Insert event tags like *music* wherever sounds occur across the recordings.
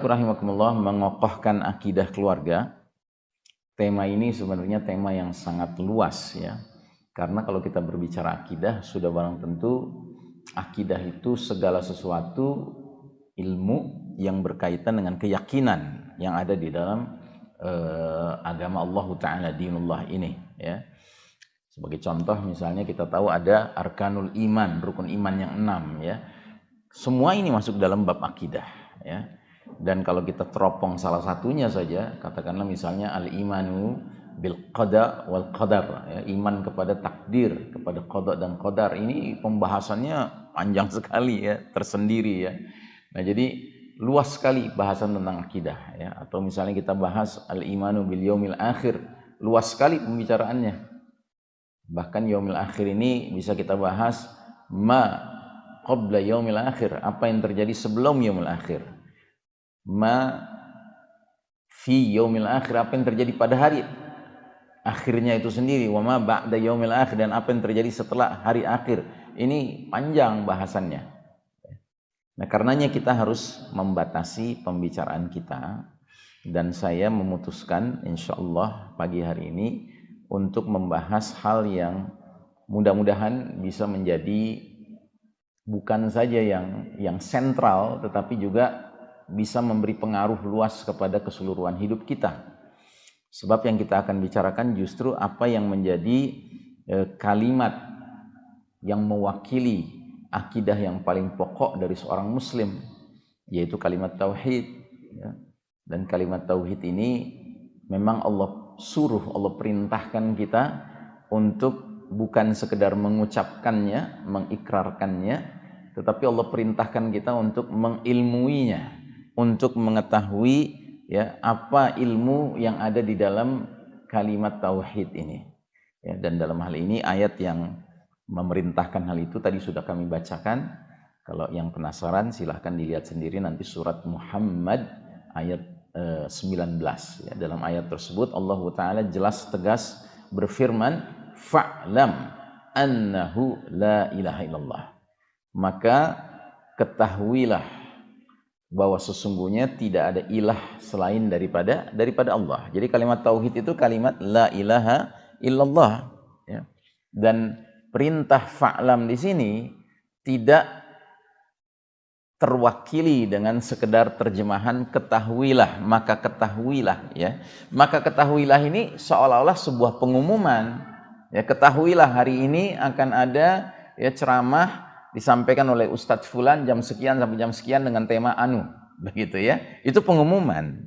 Rahimakumullah mengokohkan akidah keluarga. Tema ini sebenarnya tema yang sangat luas ya. Karena kalau kita berbicara akidah sudah barang tentu akidah itu segala sesuatu ilmu yang berkaitan dengan keyakinan yang ada di dalam uh, agama Allah Taala dinullah ini ya. Sebagai contoh misalnya kita tahu ada arkanul iman, rukun iman yang enam ya. Semua ini masuk dalam bab akidah ya dan kalau kita teropong salah satunya saja katakanlah misalnya al imanu bil qada wal qadar ya, iman kepada takdir kepada qada dan qadar. Ini pembahasannya panjang *laughs* sekali ya tersendiri ya. Nah jadi luas sekali bahasan tentang akidah ya. Atau misalnya kita bahas al imanu bil yaumil akhir luas sekali pembicaraannya. Bahkan yaumil akhir ini bisa kita bahas ma qabla yaumil akhir apa yang terjadi sebelum yaumil akhir ma fi yaumil akhir apa yang terjadi pada hari akhirnya itu sendiri. Wa ma ba'da yaumil akhir dan apa yang terjadi setelah hari akhir. Ini panjang bahasannya. Nah karenanya kita harus membatasi pembicaraan kita. Dan saya memutuskan insyaallah pagi hari ini untuk membahas hal yang mudah-mudahan bisa menjadi bukan saja yang yang sentral tetapi juga bisa memberi pengaruh luas kepada keseluruhan hidup kita. Sebab yang kita akan bicarakan justru apa yang menjadi e, kalimat yang mewakili akidah yang paling pokok dari seorang muslim, yaitu kalimat tauhid. Ya. Dan kalimat tauhid ini memang Allah suruh, Allah perintahkan kita untuk bukan sekedar mengucapkannya, mengikrarkannya, tetapi Allah perintahkan kita untuk mengilmuinya untuk mengetahui ya apa ilmu yang ada di dalam kalimat tauhid ini. Ya, dan dalam hal ini ayat yang memerintahkan hal itu tadi sudah kami bacakan. Kalau yang penasaran silahkan dilihat sendiri nanti surat Muhammad ayat eh, 19 ya. Dalam ayat tersebut Allah taala jelas tegas berfirman fa'lam annahu la ilaha illallah. Maka ketahuilah bahwa sesungguhnya tidak ada ilah selain daripada daripada Allah. Jadi kalimat tauhid itu kalimat la ilaha illallah ya. Dan perintah fa'lam di sini tidak terwakili dengan sekedar terjemahan ketahuilah, maka ketahuilah ya. Maka ketahuilah ini seolah-olah sebuah pengumuman ya ketahuilah hari ini akan ada ya ceramah disampaikan oleh Ustadz Fulan jam sekian sampai jam sekian dengan tema anu *laughs* begitu ya. Itu pengumuman.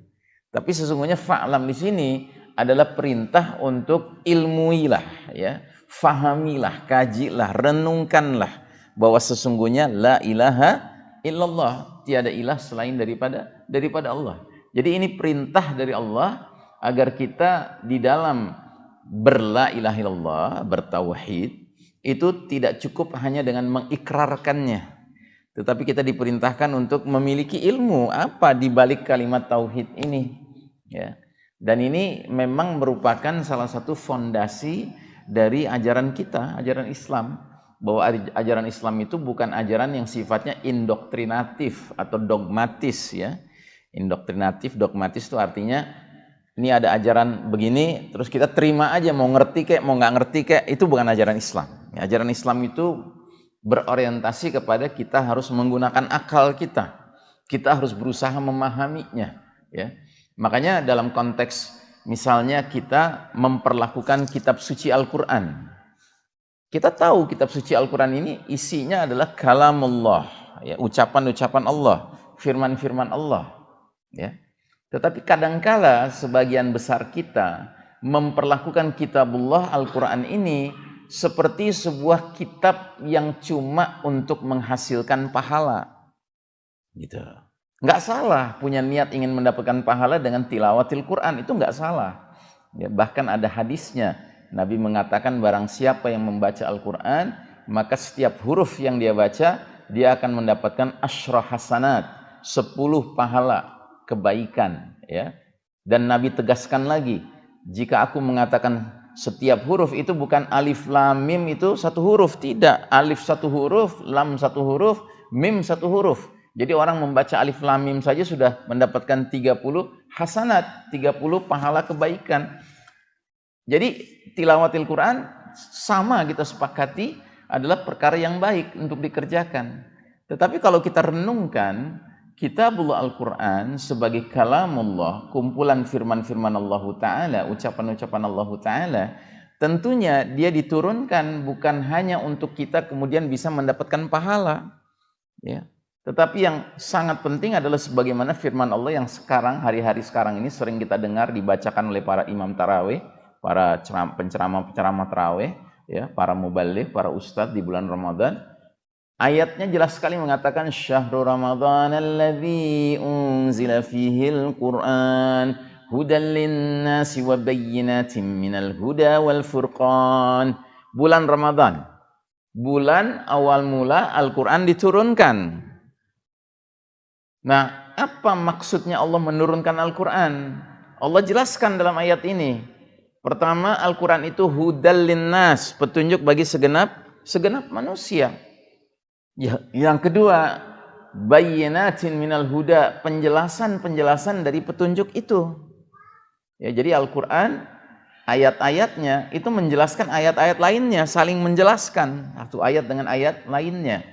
Tapi sesungguhnya fa'lam di sini adalah perintah untuk ilmuilah ya fahamilah kajilah renungkanlah bahwa sesungguhnya la ilaha illallah tiada ilah selain daripada daripada Allah. Jadi ini perintah dari Allah agar kita di dalam berla ilaha illallah bertauhid itu tidak cukup hanya dengan mengikrarkannya. Tetapi kita diperintahkan untuk memiliki ilmu. Apa di balik kalimat tauhid ini? Ya. Dan ini memang merupakan salah satu fondasi dari ajaran kita ajaran Islam. Bahwa ajaran Islam itu bukan ajaran yang sifatnya indoktrinatif atau dogmatis ya. Indoktrinatif dogmatis itu artinya ini ada ajaran begini terus kita terima aja mau ngerti kayak mau nggak ngerti kayak itu bukan ajaran Islam Ya, ajaran Islam itu berorientasi kepada kita harus menggunakan akal kita. Kita harus berusaha memahaminya. Ya. Makanya dalam konteks misalnya kita memperlakukan kitab suci Al-Quran. Kita tahu kitab suci Al-Quran ini isinya adalah kalamullah. Ya, ucapan-ucapan Allah, firman-firman Allah. Ya. Tetapi kadangkala sebagian besar kita memperlakukan kitabullah Al-Quran ini seperti sebuah kitab yang cuma untuk menghasilkan pahala. Gitu. Nggak salah punya niat ingin mendapatkan pahala dengan tilawatil Quran, itu nggak salah. Ya, bahkan ada hadisnya, Nabi mengatakan barang siapa yang membaca Al-Quran, maka setiap huruf yang dia baca, dia akan mendapatkan asyrah hasanat, sepuluh pahala kebaikan. ya. Dan Nabi tegaskan lagi, jika aku mengatakan setiap huruf itu bukan alif lam mim itu satu huruf tidak alif satu huruf lam satu huruf mim satu huruf Jadi orang membaca alif lam mim saja sudah mendapatkan 30 hasanat, 30 pahala kebaikan. Jadi tilawatil Quran sama kita sepakati adalah perkara yang baik untuk dikerjakan. Tetapi kalau kita renungkan, kitabullah Al-Quran sebagai kalamullah, kumpulan firman-firman Allah Ta'ala, ucapan-ucapan Allah Ta'ala, tentunya dia diturunkan bukan hanya untuk kita kemudian bisa mendapatkan pahala. Ya, tetapi yang sangat penting adalah sebagaimana firman Allah yang sekarang, hari-hari sekarang ini sering kita dengar dibacakan oleh para imam taraweh, para penceramah-penceramah taraweh, ya, para mubalik, para ustadz di bulan Ramadan. Ayatnya jelas sekali mengatakan syahrul Ramadan alladzi unzila fihil Qur'an hudan linnasi wa bayyinatin minal huda wal furqan. Bulan Ramadan. Bulan awal mula Al-Qur'an diturunkan Nah, apa maksudnya Allah menurunkan Al-Quran? Allah jelaskan dalam ayat ini. Pertama, Al-Quran itu hudal linnas, petunjuk bagi segenap segenap manusia. Ya, yang kedua, bayyinatin minal huda, penjelasan-penjelasan dari petunjuk itu. Ya, jadi Al-Quran ayat-ayatnya itu menjelaskan ayat-ayat lainnya, saling menjelaskan satu ayat dengan ayat lainnya.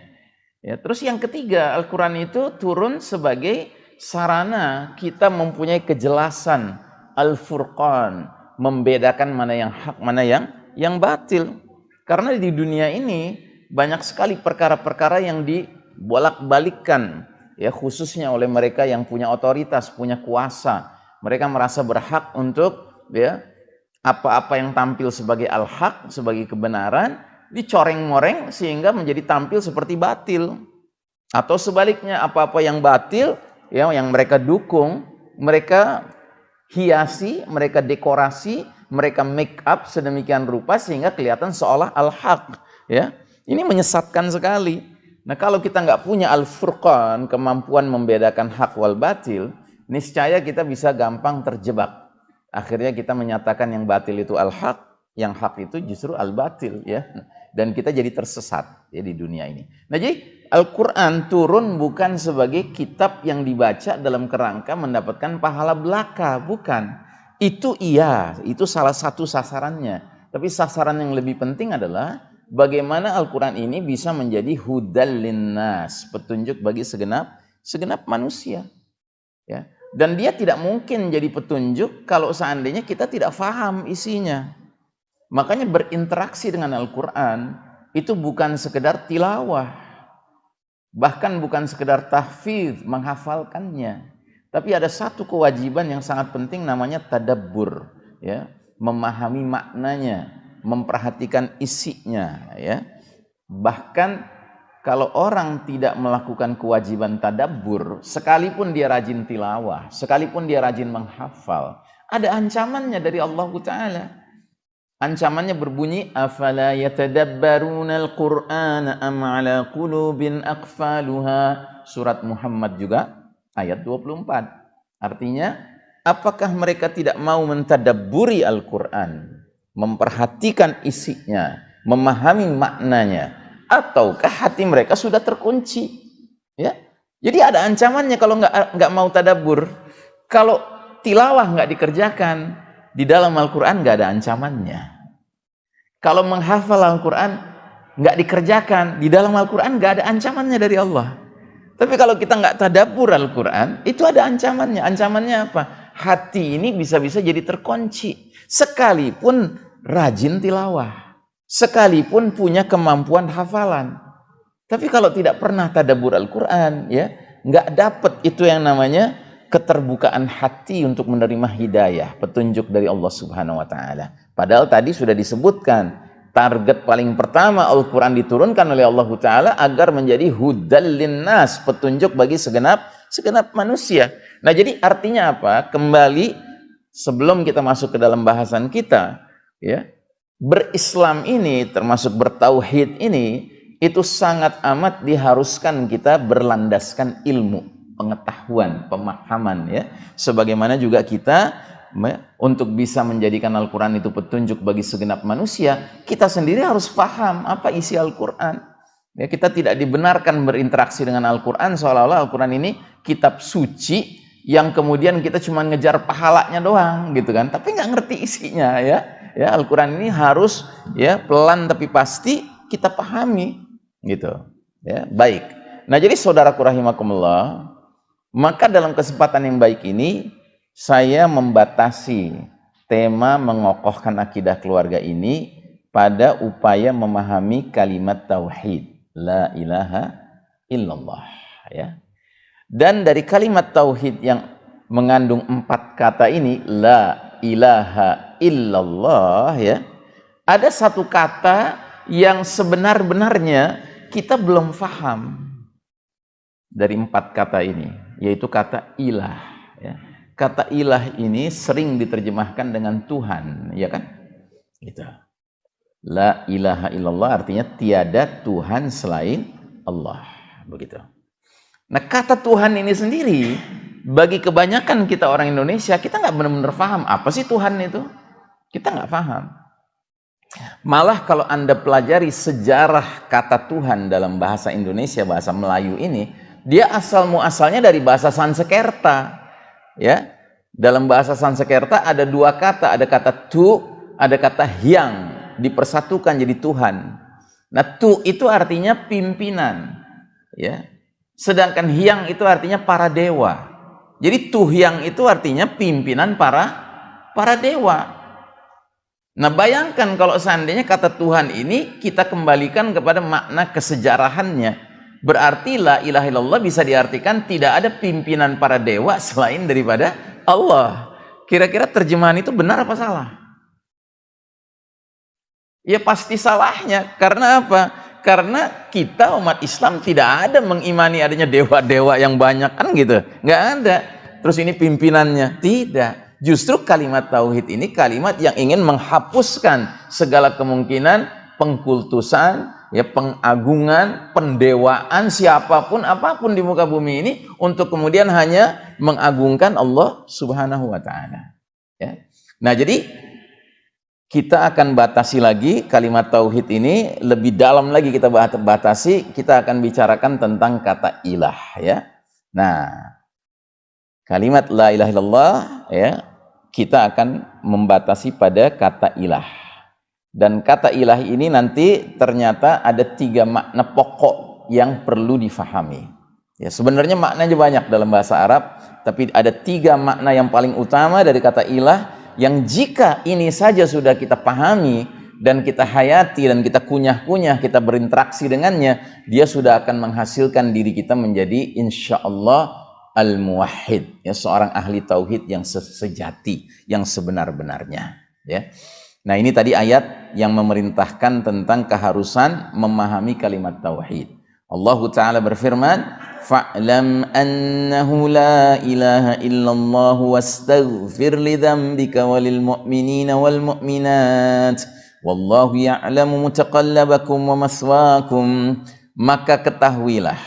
Ya, terus yang ketiga, Al-Quran itu turun sebagai sarana kita mempunyai kejelasan Al-Furqan, membedakan mana yang hak, mana yang yang batil. Karena di dunia ini banyak sekali perkara-perkara yang dibolak-balikkan, ya khususnya oleh mereka yang punya otoritas, punya kuasa. Mereka merasa berhak untuk ya apa-apa yang tampil sebagai al-haq, sebagai kebenaran, dicoreng-moreng sehingga menjadi tampil seperti batil. Atau sebaliknya apa-apa yang batil ya yang mereka dukung, mereka hiasi, mereka dekorasi, mereka make up sedemikian rupa sehingga kelihatan seolah al-haq ya. Ini menyesatkan sekali. Nah, kalau kita nggak punya al-furqan, kemampuan membedakan hak wal batil, niscaya kita bisa gampang terjebak. Akhirnya kita menyatakan yang batil itu al-haq, yang hak itu justru al-batil ya dan kita jadi tersesat ya di dunia ini. Nah, jadi Al-Qur'an turun bukan sebagai kitab yang dibaca dalam kerangka mendapatkan pahala belaka, bukan. Itu iya, itu salah satu sasarannya. Tapi sasaran yang lebih penting adalah bagaimana Al-Qur'an ini bisa menjadi hudal linnas, petunjuk bagi segenap segenap manusia. Ya. Dan dia tidak mungkin jadi petunjuk kalau seandainya kita tidak faham isinya. Makanya berinteraksi dengan Al-Quran itu bukan sekedar tilawah. Bahkan bukan sekedar tahfidz, menghafalkannya. Tapi ada satu kewajiban yang sangat penting namanya tadabbur. Ya, memahami maknanya, memperhatikan isinya. Ya. Bahkan kalau orang tidak melakukan kewajiban tadabbur, sekalipun dia rajin tilawah, sekalipun dia rajin menghafal, ada ancamannya dari Allah Ta'ala. Ancamannya berbunyi afala yatadabbaruna al-Qur'ana am ala qulubin aqfaluha. Surat Muhammad juga ayat 24. Artinya, apakah mereka tidak mau mentadabburi Al-Qur'an, memperhatikan isinya, memahami maknanya, ataukah hati mereka sudah terkunci? Ya. Jadi ada ancamannya kalau nggak nggak mau tadabbur. Kalau tilawah nggak dikerjakan, di dalam Al-Quran nggak ada ancamannya. Kalau menghafal Al-Quran nggak dikerjakan, di dalam Al-Quran nggak ada ancamannya dari Allah. Tapi kalau kita nggak tadabur Al-Quran, itu ada ancamannya. Ancamannya apa? Hati ini bisa-bisa jadi terkunci. Sekalipun rajin tilawah. Sekalipun punya kemampuan hafalan. Tapi kalau tidak pernah tadabur Al-Quran, ya nggak dapat itu yang namanya keterbukaan hati untuk menerima hidayah, petunjuk dari Allah Subhanahu wa taala. Padahal tadi sudah disebutkan target paling pertama Al-Qur'an diturunkan oleh Allah taala agar menjadi hudal linnas, petunjuk bagi segenap segenap manusia. Nah, jadi artinya apa? Kembali sebelum kita masuk ke dalam bahasan kita, ya. Berislam ini termasuk bertauhid ini itu sangat amat diharuskan kita berlandaskan ilmu pengetahuan, pemahaman ya. Sebagaimana juga kita untuk bisa menjadikan Al-Quran itu petunjuk bagi segenap manusia, kita sendiri harus paham apa isi Al-Quran. Ya, kita tidak dibenarkan berinteraksi dengan Al-Quran seolah-olah Al-Quran ini kitab suci yang kemudian kita cuma ngejar pahalanya doang gitu kan tapi nggak ngerti isinya ya ya Al-Quran ini harus ya pelan tapi pasti kita pahami gitu. Ya baik. Nah jadi saudaraku rahimakumullah maka dalam kesempatan yang baik ini saya membatasi tema mengokohkan akidah keluarga ini pada upaya memahami kalimat tauhid la ilaha illallah ya. Dan dari kalimat tauhid yang mengandung empat kata ini la ilaha illallah ya ada satu kata yang sebenar-benarnya kita belum faham dari empat kata ini yaitu kata ilah ya. kata ilah ini sering diterjemahkan dengan Tuhan ya kan gitu La ilaha illallah artinya tiada Tuhan selain Allah. Begitu. Nah kata Tuhan ini sendiri, bagi kebanyakan kita orang Indonesia, kita nggak benar-benar paham apa sih Tuhan itu. Kita nggak paham. Malah kalau Anda pelajari sejarah kata Tuhan dalam bahasa Indonesia, bahasa Melayu ini, dia asal muasalnya dari bahasa Sansekerta. Ya, dalam bahasa Sansekerta ada dua kata, ada kata tu, ada kata hiang dipersatukan jadi Tuhan. Nah, tu itu artinya pimpinan, ya. Sedangkan hiang itu artinya para dewa. Jadi tuhyang itu artinya pimpinan para para dewa. Nah, bayangkan kalau seandainya kata Tuhan ini kita kembalikan kepada makna kesejarahannya. Berarti la ilaha illallah bisa diartikan tidak ada pimpinan para dewa selain daripada Allah. Kira-kira terjemahan itu benar apa salah? Ya pasti salahnya. Karena apa? Karena kita umat Islam tidak ada mengimani adanya dewa-dewa yang banyak kan gitu. Nggak ada. Terus ini pimpinannya. Tidak. Justru kalimat tauhid ini kalimat yang ingin menghapuskan segala kemungkinan pengkultusan, ya pengagungan, pendewaan siapa pun apa pun di muka bumi ini untuk kemudian hanya mengagungkan Allah Subhanahu wa taala. Ya. Nah, jadi kita akan batasi lagi kalimat tauhid ini lebih dalam lagi kita batasi kita akan bicarakan tentang kata ilah ya. Nah kalimat la ilaha illallah ya kita akan membatasi pada kata ilah. Dan kata ilah ini nanti ternyata ada tiga makna pokok yang perlu difahami. Ya sebenarnya maknanya banyak dalam bahasa Arab tapi ada tiga makna yang paling utama dari kata ilah yang jika ini saja sudah kita pahami dan kita hayati dan kita kunyah-kunyah, kita berinteraksi dengannya, dia sudah akan menghasilkan diri kita menjadi insya Allah al-muwahhid, ya seorang ahli tauhid yang sejati, yang sebenar-benarnya, ya. Nah, ini tadi ayat yang memerintahkan tentang keharusan memahami kalimat tauhid. Allah taala berfirman, fa'lam annahu la ilaha illallah wastaghfir li dhanbika walil mu'minina wal mu'minat wallahu ya'lamu mutaqallabakum wa maswaakum maka ketahuilah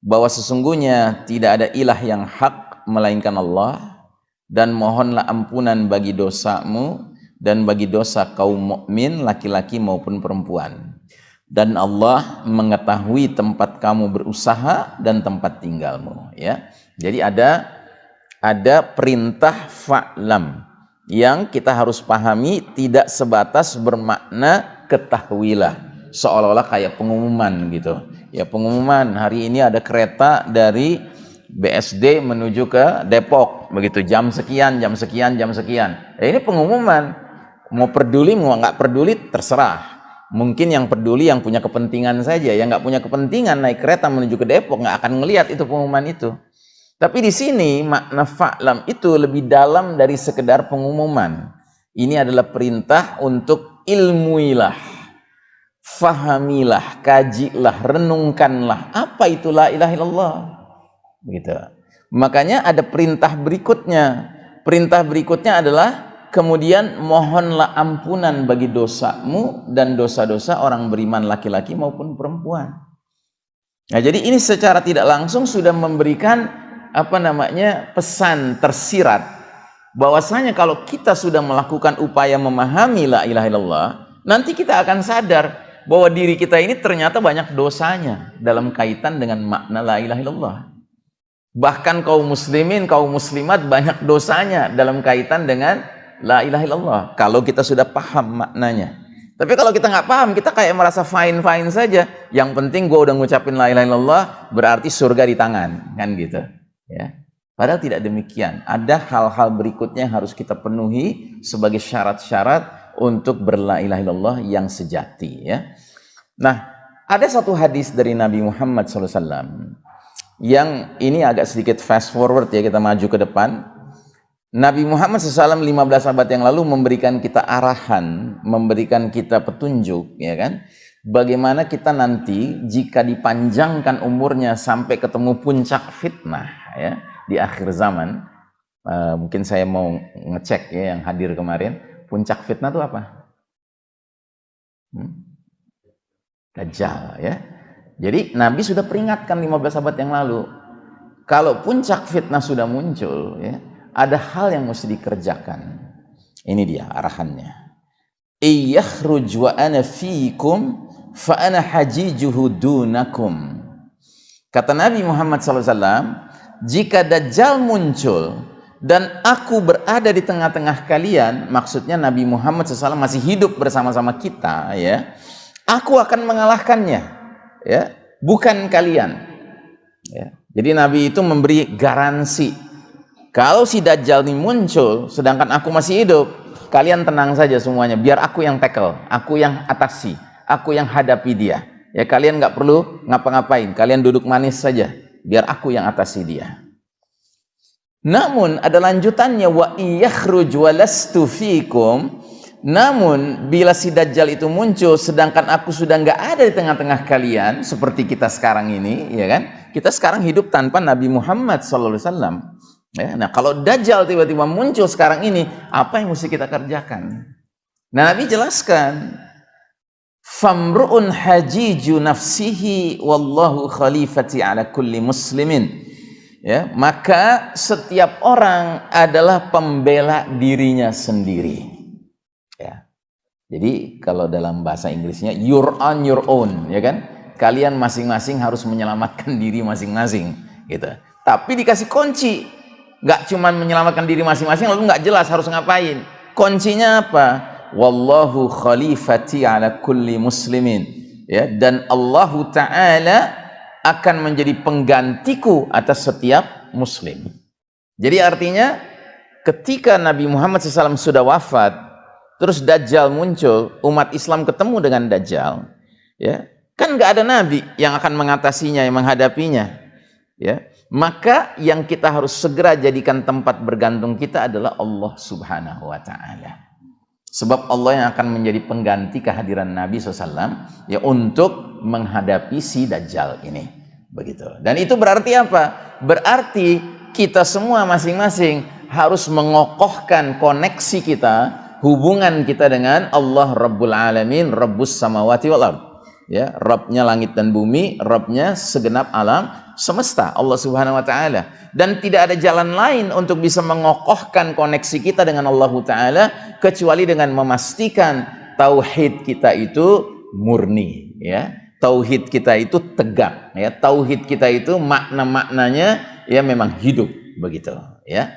bahwa sesungguhnya tidak ada ilah yang hak melainkan Allah dan mohonlah ampunan bagi dosamu dan bagi dosa kaum mukmin laki-laki maupun perempuan dan Allah mengetahui tempat kamu berusaha dan tempat tinggalmu ya. Jadi ada ada perintah fa'lam yang kita harus pahami tidak sebatas bermakna ketahuilah seolah-olah kayak pengumuman gitu. Ya pengumuman. Hari ini ada kereta dari BSD menuju ke Depok. Begitu jam sekian jam sekian jam sekian. Ya, ini pengumuman. Mau peduli mau nggak peduli terserah mungkin yang peduli yang punya kepentingan saja yang nggak punya kepentingan naik kereta menuju ke Depok nggak akan ngelihat itu pengumuman itu. Tapi di sini makna fa'lam itu lebih dalam dari sekedar pengumuman. Ini adalah perintah untuk ilmuilah fahamilah kajilah renungkanlah apa itu la ilaha illallah. Begitu makanya ada perintah berikutnya. Perintah berikutnya adalah kemudian mohonlah ampunan bagi dosamu dan dosa-dosa orang beriman laki-laki maupun perempuan. Nah, jadi ini secara tidak langsung sudah memberikan apa namanya pesan tersirat bahwasanya kalau kita sudah melakukan upaya memahami la ilaha illallah, nanti kita akan sadar bahwa diri kita ini ternyata banyak dosanya dalam kaitan dengan makna la ilaha illallah. Bahkan kaum muslimin, kaum muslimat banyak dosanya dalam kaitan dengan la ilaha illallah. Kalau kita sudah paham maknanya. Tapi kalau kita nggak paham, kita kayak merasa fine-fine saja. Yang penting gue udah ngucapin la ilaha illallah, berarti surga di tangan, kan gitu. Ya. Padahal tidak demikian. Ada hal-hal berikutnya yang harus kita penuhi sebagai syarat-syarat untuk berla ilaha illallah yang sejati. Ya. Nah, ada satu hadis dari Nabi Muhammad SAW yang ini agak sedikit fast forward ya kita maju ke depan Nabi Muhammad SAW 15 abad yang lalu memberikan kita arahan, memberikan kita petunjuk, ya kan? Bagaimana kita nanti jika dipanjangkan umurnya sampai ketemu puncak fitnah, ya, di akhir zaman. Uh, mungkin saya mau ngecek ya yang hadir kemarin, puncak fitnah itu apa? Hmm? Dajjal, ya. Jadi Nabi sudah peringatkan 15 abad yang lalu, kalau puncak fitnah sudah muncul, ya, ada hal yang mesti dikerjakan. Ini dia arahannya. Iyakhruj wa ana fiikum fa ana hajijuhu dunakum. Kata Nabi Muhammad SAW, jika Dajjal muncul dan aku berada di tengah-tengah kalian, maksudnya Nabi Muhammad SAW masih hidup bersama-sama kita, ya, aku akan mengalahkannya, ya, bukan kalian. Ya. Jadi Nabi itu memberi garansi kalau si Dajjal ini muncul, sedangkan aku masih hidup, kalian tenang saja semuanya. Biar aku yang tackle, aku yang atasi, aku yang hadapi dia. Ya kalian nggak perlu ngapa-ngapain, kalian duduk manis saja. Biar aku yang atasi dia. Namun ada lanjutannya wa iyakhruj walastu fikum. Namun bila si Dajjal itu muncul sedangkan aku sudah nggak ada di tengah-tengah kalian seperti kita sekarang ini, ya kan? Kita sekarang hidup tanpa Nabi Muhammad wasallam. Ya, nah kalau Dajjal tiba-tiba muncul sekarang ini, apa yang mesti kita kerjakan? Nah, Nabi jelaskan, Famru'un hajiju nafsihi wallahu khalifati ala kulli muslimin. Ya, maka setiap orang adalah pembela dirinya sendiri. Ya. Jadi kalau dalam bahasa Inggrisnya you're on your own, ya kan? Kalian masing-masing harus menyelamatkan *laughs* diri masing-masing, gitu. Tapi dikasih kunci, nggak cuma menyelamatkan diri masing-masing lalu nggak jelas harus ngapain. Kuncinya apa? Wallahu khalifati ala kulli muslimin. Ya dan Allah taala akan menjadi penggantiku atas setiap muslim. Jadi artinya ketika Nabi Muhammad SAW sudah wafat terus Dajjal muncul umat Islam ketemu dengan Dajjal ya. Kan nggak ada nabi yang akan mengatasinya yang menghadapinya ya maka yang kita harus segera jadikan tempat bergantung kita adalah Allah subhanahu wa ta'ala. Sebab Allah yang akan menjadi pengganti kehadiran Nabi SAW ya untuk menghadapi si Dajjal ini. Begitu. Dan itu berarti apa? berarti kita semua masing-masing harus mengokohkan koneksi kita hubungan kita dengan Allah Rabbul Alamin Rabbus Samawati wal Ard ya Rabbnya langit dan bumi Rabbnya segenap alam semesta Allah Subhanahu wa taala. Dan tidak ada jalan lain untuk bisa mengokohkan koneksi kita dengan Allah taala kecuali dengan memastikan tauhid kita itu murni ya. Tauhid kita itu tegak ya. Tauhid kita itu makna-maknanya ya memang hidup begitu ya.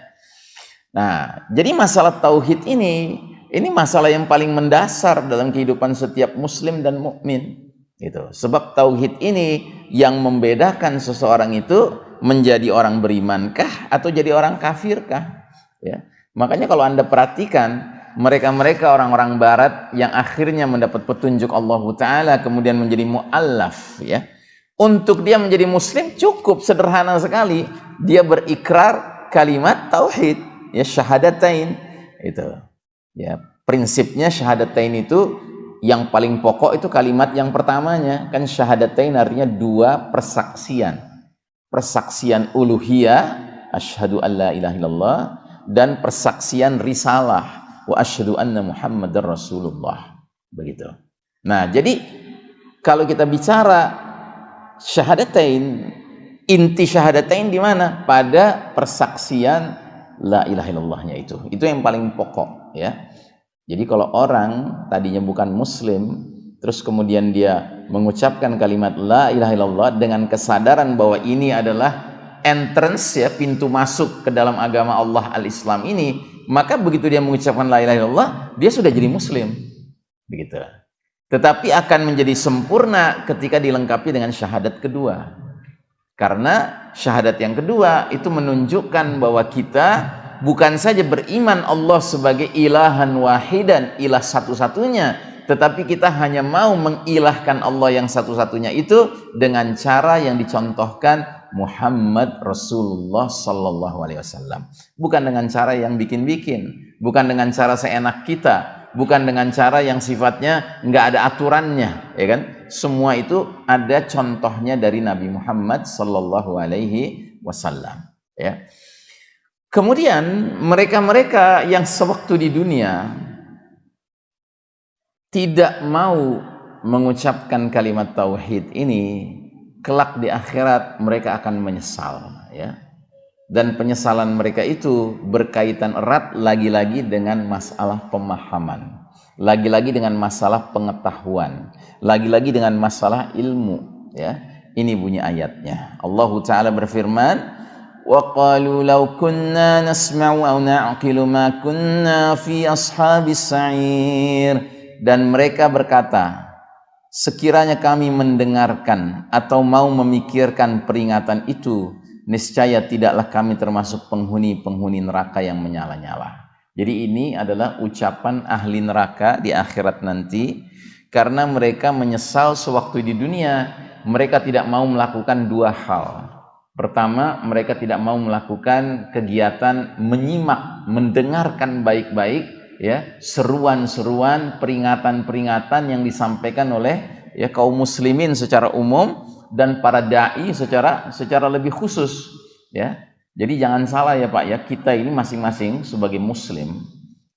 Nah jadi masalah tauhid ini ini masalah yang paling mendasar dalam kehidupan setiap muslim dan mukmin Gitu. Sebab tauhid ini yang membedakan seseorang itu menjadi orang berimankah atau jadi orang kafirkah? Ya. Makanya kalau Anda perhatikan mereka-mereka orang-orang barat yang akhirnya mendapat petunjuk Allah taala kemudian menjadi muallaf ya. Untuk dia menjadi muslim cukup sederhana sekali. Dia berikrar kalimat tauhid ya syahadatain itu. Ya, prinsipnya syahadatain itu yang paling pokok itu kalimat yang pertamanya. Kan syahadatain artinya dua persaksian. Persaksian uluhiyah asyhadu alla ilaha illallah dan persaksian risalah wa asyhadu anna muhammadar rasulullah. Begitu. Nah jadi kalau kita bicara syahadatain inti syahadatain di mana? Pada persaksian la ilaha illallahnya itu. Itu yang paling pokok ya jadi kalau orang tadinya bukan muslim, terus kemudian dia mengucapkan kalimat la ilaha illallah dengan kesadaran bahwa ini adalah entrance ya pintu masuk ke dalam agama Allah al-Islam ini maka begitu dia mengucapkan la ilaha illallah dia sudah jadi muslim. Begitu. Tetapi akan menjadi sempurna ketika dilengkapi dengan syahadat kedua. Karena syahadat yang kedua itu menunjukkan bahwa kita bukan saja beriman Allah sebagai ilahan wahidan ilah satu-satunya tetapi kita hanya mau mengilahkan Allah yang satu-satunya itu dengan cara yang dicontohkan Muhammad Rasulullah Sallallahu Alaihi Wasallam. Bukan dengan cara yang bikin-bikin, bukan dengan cara seenak kita, bukan dengan cara yang sifatnya nggak ada aturannya, ya kan? Semua itu ada contohnya dari Nabi Muhammad Sallallahu Alaihi Wasallam. Ya. Kemudian mereka-mereka yang sewaktu di dunia tidak mau mengucapkan kalimat tauhid ini kelak di akhirat mereka akan menyesal ya. Dan penyesalan mereka itu berkaitan erat lagi-lagi dengan masalah pemahaman lagi-lagi dengan masalah pengetahuan lagi-lagi dengan masalah ilmu ya. Ini bunyi ayatnya. Allah taala berfirman qalu law kunna nasma'u aw na'qilu ma kunna fi ashabis sa'ir dan mereka berkata Sekiranya kami mendengarkan atau mau memikirkan peringatan itu, niscaya tidaklah kami termasuk penghuni-penghuni neraka yang menyala-nyala. Jadi ini adalah ucapan ahli neraka di akhirat nanti karena mereka menyesal sewaktu di dunia mereka tidak mau melakukan dua hal. Pertama, mereka tidak mau melakukan kegiatan menyimak, mendengarkan baik-baik ya seruan-seruan peringatan-peringatan yang disampaikan oleh ya kaum muslimin secara umum dan para dai secara secara lebih khusus ya. Jadi jangan salah ya Pak ya kita ini masing-masing sebagai muslim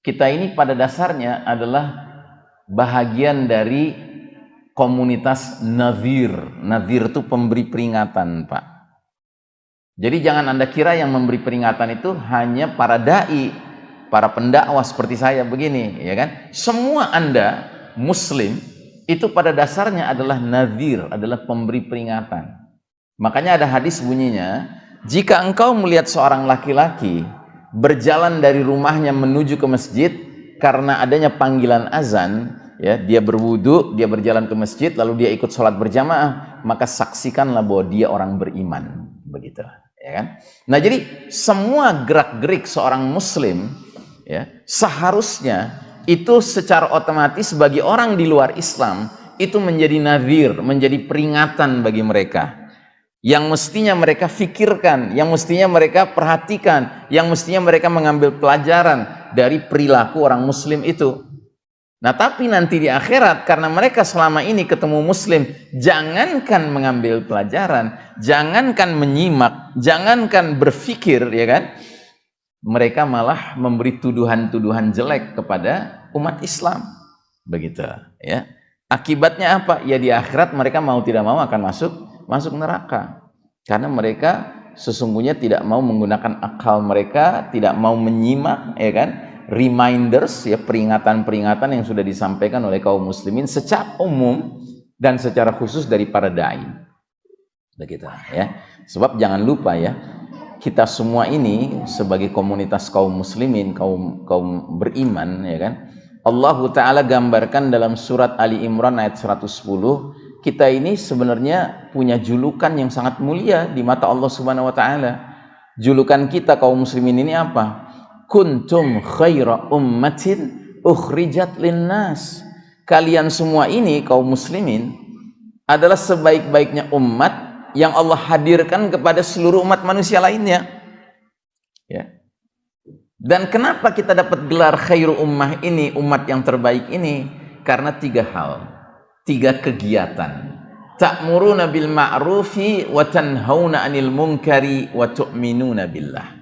kita ini pada dasarnya adalah bahagian dari komunitas nazir. Nazir itu pemberi peringatan Pak jadi jangan anda kira yang memberi peringatan itu hanya para dai para pendakwah seperti saya begini, ya kan? Semua Anda muslim itu pada dasarnya adalah nazir, adalah pemberi peringatan. Makanya ada hadis bunyinya, jika engkau melihat seorang laki-laki berjalan dari rumahnya menuju ke masjid karena adanya panggilan azan, ya, dia berwudu, dia berjalan ke masjid lalu dia ikut sholat berjamaah, maka saksikanlah bahwa dia orang beriman, begitu, ya kan? Nah, jadi semua gerak-gerik seorang muslim ya seharusnya itu secara otomatis bagi orang di luar Islam itu menjadi nazir, menjadi peringatan bagi mereka yang mestinya mereka fikirkan, yang mestinya mereka perhatikan, yang mestinya mereka mengambil pelajaran dari perilaku orang muslim itu. Nah tapi nanti di akhirat karena mereka selama ini ketemu muslim, jangankan mengambil pelajaran, jangankan menyimak, jangankan berfikir ya kan, mereka malah memberi tuduhan-tuduhan jelek kepada umat Islam. Begitu, ya. Akibatnya apa? Ya di akhirat mereka mau tidak mau akan masuk masuk neraka. Karena mereka sesungguhnya tidak mau menggunakan akal mereka, tidak mau menyimak, ya kan? Reminders, ya peringatan-peringatan yang sudah disampaikan oleh kaum muslimin secara umum dan secara khusus dari para dai. Begitu, ya. Sebab jangan lupa ya, kita semua ini sebagai komunitas kaum muslimin, kaum kaum beriman ya kan. Allah taala gambarkan dalam surat Ali Imran ayat 110, kita ini sebenarnya punya julukan yang sangat mulia di mata Allah Subhanahu wa taala. Julukan kita kaum muslimin ini apa? Kuntum khaira ummatin ukhrijat linnas. Kalian semua ini kaum muslimin adalah sebaik-baiknya umat yang Allah hadirkan kepada seluruh umat manusia lainnya. Ya. Dan kenapa kita dapat gelar khairu ummah ini, umat yang terbaik ini? Karena tiga hal, tiga kegiatan. Ta'muruna bil ma'rufi wa tanhauna 'anil munkari wa tu'minuna billah.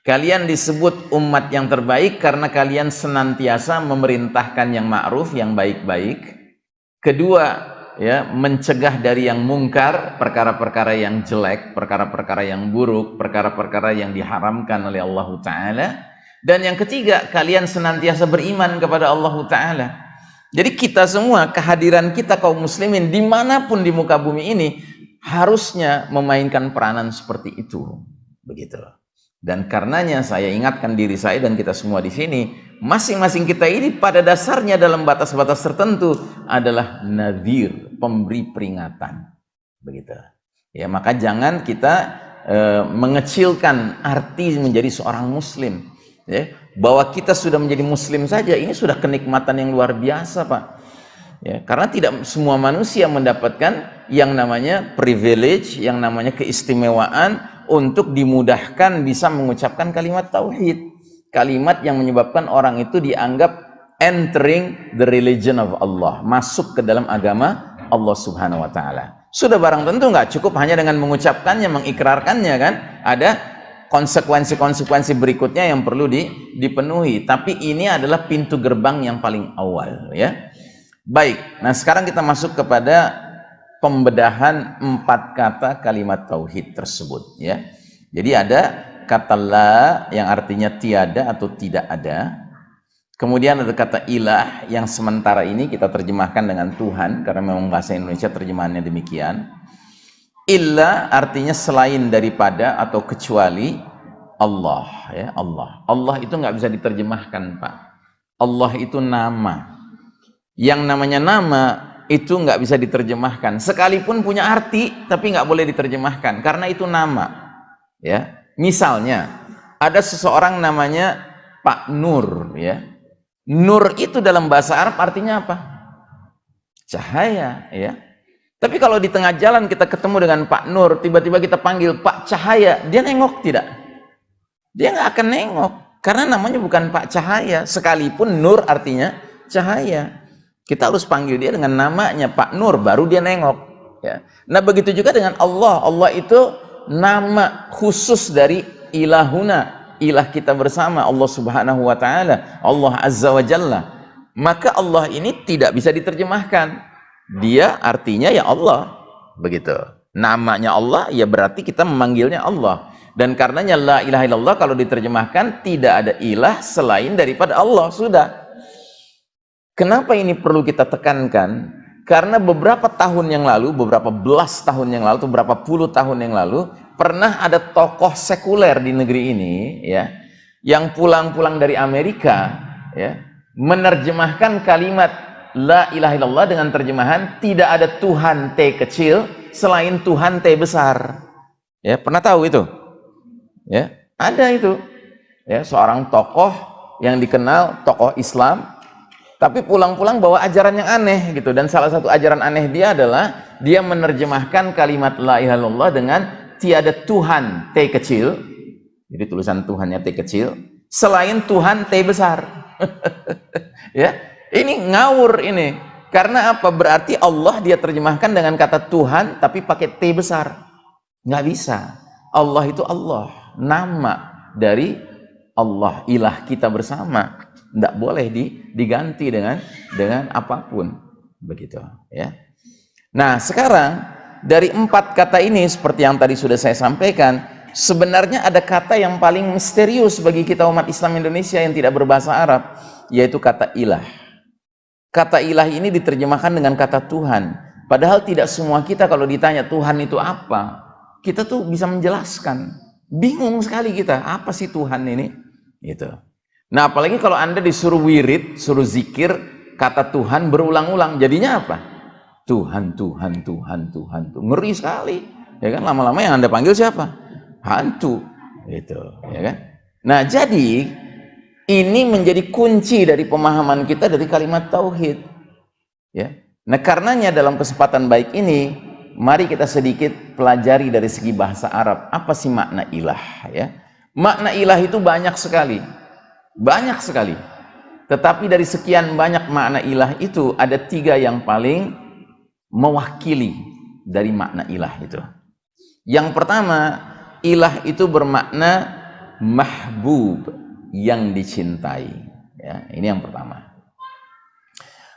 Kalian disebut umat yang terbaik karena kalian senantiasa memerintahkan yang ma'ruf, yang baik-baik. Kedua, ya mencegah dari yang mungkar perkara-perkara yang jelek perkara-perkara yang buruk perkara-perkara yang diharamkan oleh Allah taala dan yang ketiga kalian senantiasa beriman kepada Allah taala Jadi kita semua, kehadiran kita kaum muslimin di mana pun di muka bumi ini harusnya memainkan peranan seperti itu. Begitu. Dan karenanya saya ingatkan diri saya dan kita semua di sini, masing-masing kita ini pada dasarnya dalam batas-batas tertentu adalah nadir, pemberi peringatan. Begitu. Ya, maka jangan kita e, mengecilkan arti menjadi seorang muslim. Ya, bahwa kita sudah menjadi muslim saja ini sudah kenikmatan yang luar biasa Pak ya karena tidak semua manusia mendapatkan yang namanya privilege yang namanya keistimewaan untuk dimudahkan bisa mengucapkan kalimat tauhid kalimat yang menyebabkan orang itu dianggap entering the religion of Allah masuk ke dalam agama Allah subhanahu wa ta'ala sudah barang tentu nggak cukup hanya dengan mengucapkannya mengikrarkannya kan ada konsekuensi-konsekuensi berikutnya yang perlu di, dipenuhi. Tapi ini adalah pintu gerbang yang paling awal ya. Baik, nah sekarang kita masuk kepada pembedahan empat kata kalimat tauhid tersebut ya. Jadi ada kata la yang artinya tiada atau tidak ada. Kemudian ada kata ilah yang sementara ini kita terjemahkan dengan Tuhan karena memang bahasa Indonesia terjemahannya demikian. Illa artinya selain daripada atau kecuali Allah ya Allah. Allah itu nggak bisa diterjemahkan Pak. Allah itu nama. Yang namanya nama itu nggak bisa diterjemahkan. Sekalipun punya arti tapi nggak boleh diterjemahkan karena itu nama. Ya. Misalnya ada seseorang namanya Pak Nur ya. Nur itu dalam bahasa Arab artinya apa? Cahaya ya tapi kalau di tengah jalan kita ketemu dengan Pak Nur, tiba-tiba kita panggil Pak Cahaya, dia nengok tidak? Dia nggak akan nengok, karena namanya bukan Pak Cahaya, sekalipun Nur artinya cahaya. Kita harus panggil dia dengan namanya Pak Nur, baru dia nengok. Ya. Nah begitu juga dengan Allah, Allah itu nama khusus dari ilahuna, ilah kita bersama, Allah subhanahu wa ta'ala, Allah azza wa jalla. Maka Allah ini tidak bisa diterjemahkan dia artinya ya Allah begitu namanya Allah ya berarti kita memanggilnya Allah dan karenanya la ilaha illallah kalau diterjemahkan tidak ada ilah selain daripada Allah sudah kenapa ini perlu kita tekankan karena beberapa tahun yang lalu beberapa belas tahun yang lalu beberapa puluh tahun yang lalu pernah ada tokoh sekuler di negeri ini ya yang pulang-pulang dari Amerika ya menerjemahkan kalimat la ilaha illallah dengan terjemahan tidak ada Tuhan T kecil selain Tuhan T besar. Ya, pernah tahu itu? Ya, ada itu. Ya, seorang tokoh yang dikenal tokoh Islam tapi pulang-pulang bawa ajaran yang aneh gitu dan salah satu ajaran aneh dia adalah dia menerjemahkan kalimat la ilaha illallah dengan tiada Tuhan T kecil. Jadi tulisan Tuhannya T kecil selain Tuhan T besar. *laughs* ya, ini ngawur ini. Karena apa? Berarti Allah dia terjemahkan dengan kata Tuhan tapi pakai T besar. Nggak bisa. Allah itu Allah. Nama dari Allah, ilah kita bersama. Nggak boleh diganti dengan dengan apa pun. Begitu. ya. Nah sekarang dari empat kata ini seperti yang tadi sudah saya sampaikan, sebenarnya ada kata yang paling misterius bagi kita umat Islam Indonesia yang tidak berbahasa Arab, yaitu kata ilah. Kata ilah ini diterjemahkan dengan kata Tuhan. Padahal tidak semua kita kalau ditanya Tuhan itu apa, kita tuh bisa menjelaskan. Bingung sekali kita, apa sih Tuhan ini? Gitu. Nah, apalagi kalau Anda disuruh wirid, suruh zikir, kata Tuhan berulang-ulang, jadinya apa? Tuhan, Tuhan, Tuhan, Tuhan, Tuhan. Ngeri sekali. Ya kan, lama-lama yang Anda panggil siapa? Hantu. Gitu, ya kan? Nah, jadi ini menjadi kunci dari pemahaman kita dari kalimat tauhid. Ya. Nah, karenanya dalam kesempatan baik ini, mari kita sedikit pelajari dari segi bahasa Arab, apa sih makna ilah ya? Makna ilah itu banyak sekali. Banyak sekali. Tetapi dari sekian banyak makna ilah itu ada tiga yang paling mewakili dari makna ilah itu. Yang pertama, ilah itu bermakna mahbub yang dicintai. Ya, ini yang pertama.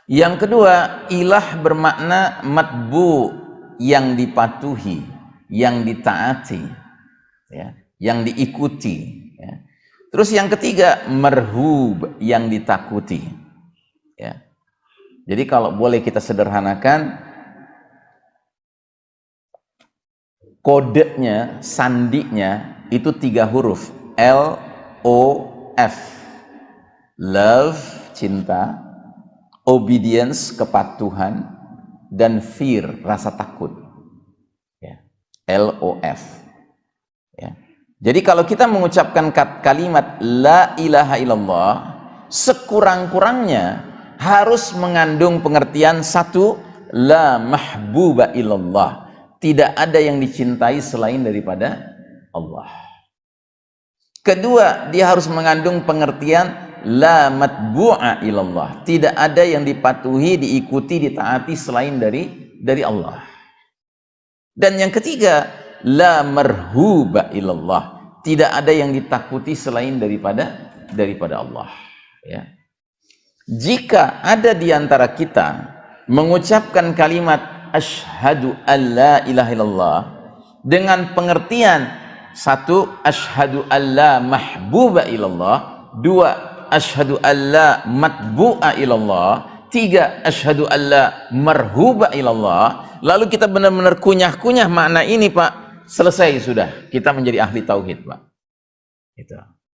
Yang kedua, ilah bermakna matbu yang dipatuhi, yang ditaati, ya, yang diikuti. Terus yang ketiga, merhub yang ditakuti. Ya. Jadi kalau boleh kita sederhanakan, kodenya, sandinya itu tiga huruf. L, O, F. Love, cinta. Obedience, kepatuhan. Dan fear, rasa takut. Ya. L, O, F. Jadi kalau kita mengucapkan kalimat La ilaha illallah, sekurang-kurangnya harus mengandung pengertian satu la mahbuba illallah. Tidak ada yang dicintai selain daripada Allah. Kedua dia harus mengandung pengertian la matbu'a ilallah tidak ada yang dipatuhi diikuti ditaati selain dari dari Allah. Dan yang ketiga la marhuba ilallah. Tidak ada yang ditakuti selain daripada daripada Allah. Ya. Jika ada di antara kita mengucapkan kalimat asyhadu alla ilaha illallah dengan pengertian satu asyhadu alla mahbuba ilallah dua asyhadu alla matbu'a ilallah tiga asyhadu alla marhuba ilallah lalu kita benar-benar kunyah-kunyah makna ini Pak selesai sudah kita menjadi ahli tauhid Pak itu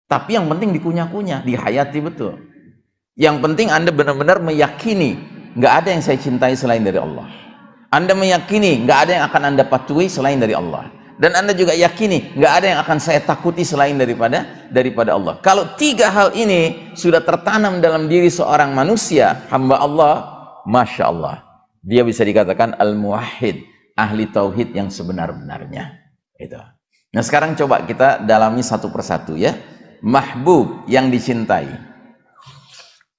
tapi yang penting dikunyah-kunyah dihayati betul yang penting Anda benar-benar meyakini nggak ada yang saya cintai selain dari Allah. Anda meyakini nggak ada yang akan Anda patuhi selain dari Allah. Dan Anda juga yakini nggak ada yang akan saya takuti selain daripada daripada Allah. Kalau tiga hal ini sudah tertanam dalam diri seorang manusia, hamba Allah, masya Allah, dia bisa dikatakan al-muwahhid, ahli tauhid yang sebenar-benarnya. Itu. Nah sekarang coba kita dalami satu persatu ya. Mahbub yang dicintai.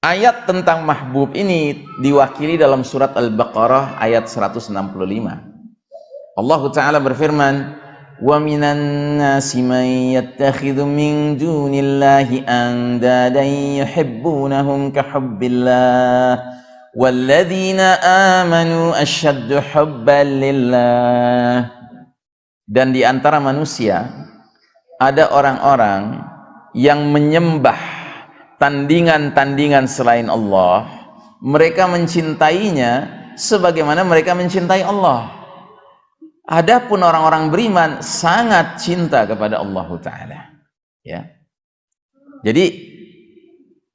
Ayat tentang mahbub ini diwakili dalam surat Al-Baqarah ayat 165. Allah Ta'ala berfirman, "Wa minan nasi man yattakhidhu min dunillahi andadan yuhibbunahum ka hubbillah amanu asyaddu hubban lillah." Dan di antara manusia ada orang-orang yang menyembah tandingan-tandingan selain Allah, mereka mencintainya sebagaimana mereka mencintai Allah. Adapun orang-orang beriman sangat cinta kepada Allah Taala. Ya. Jadi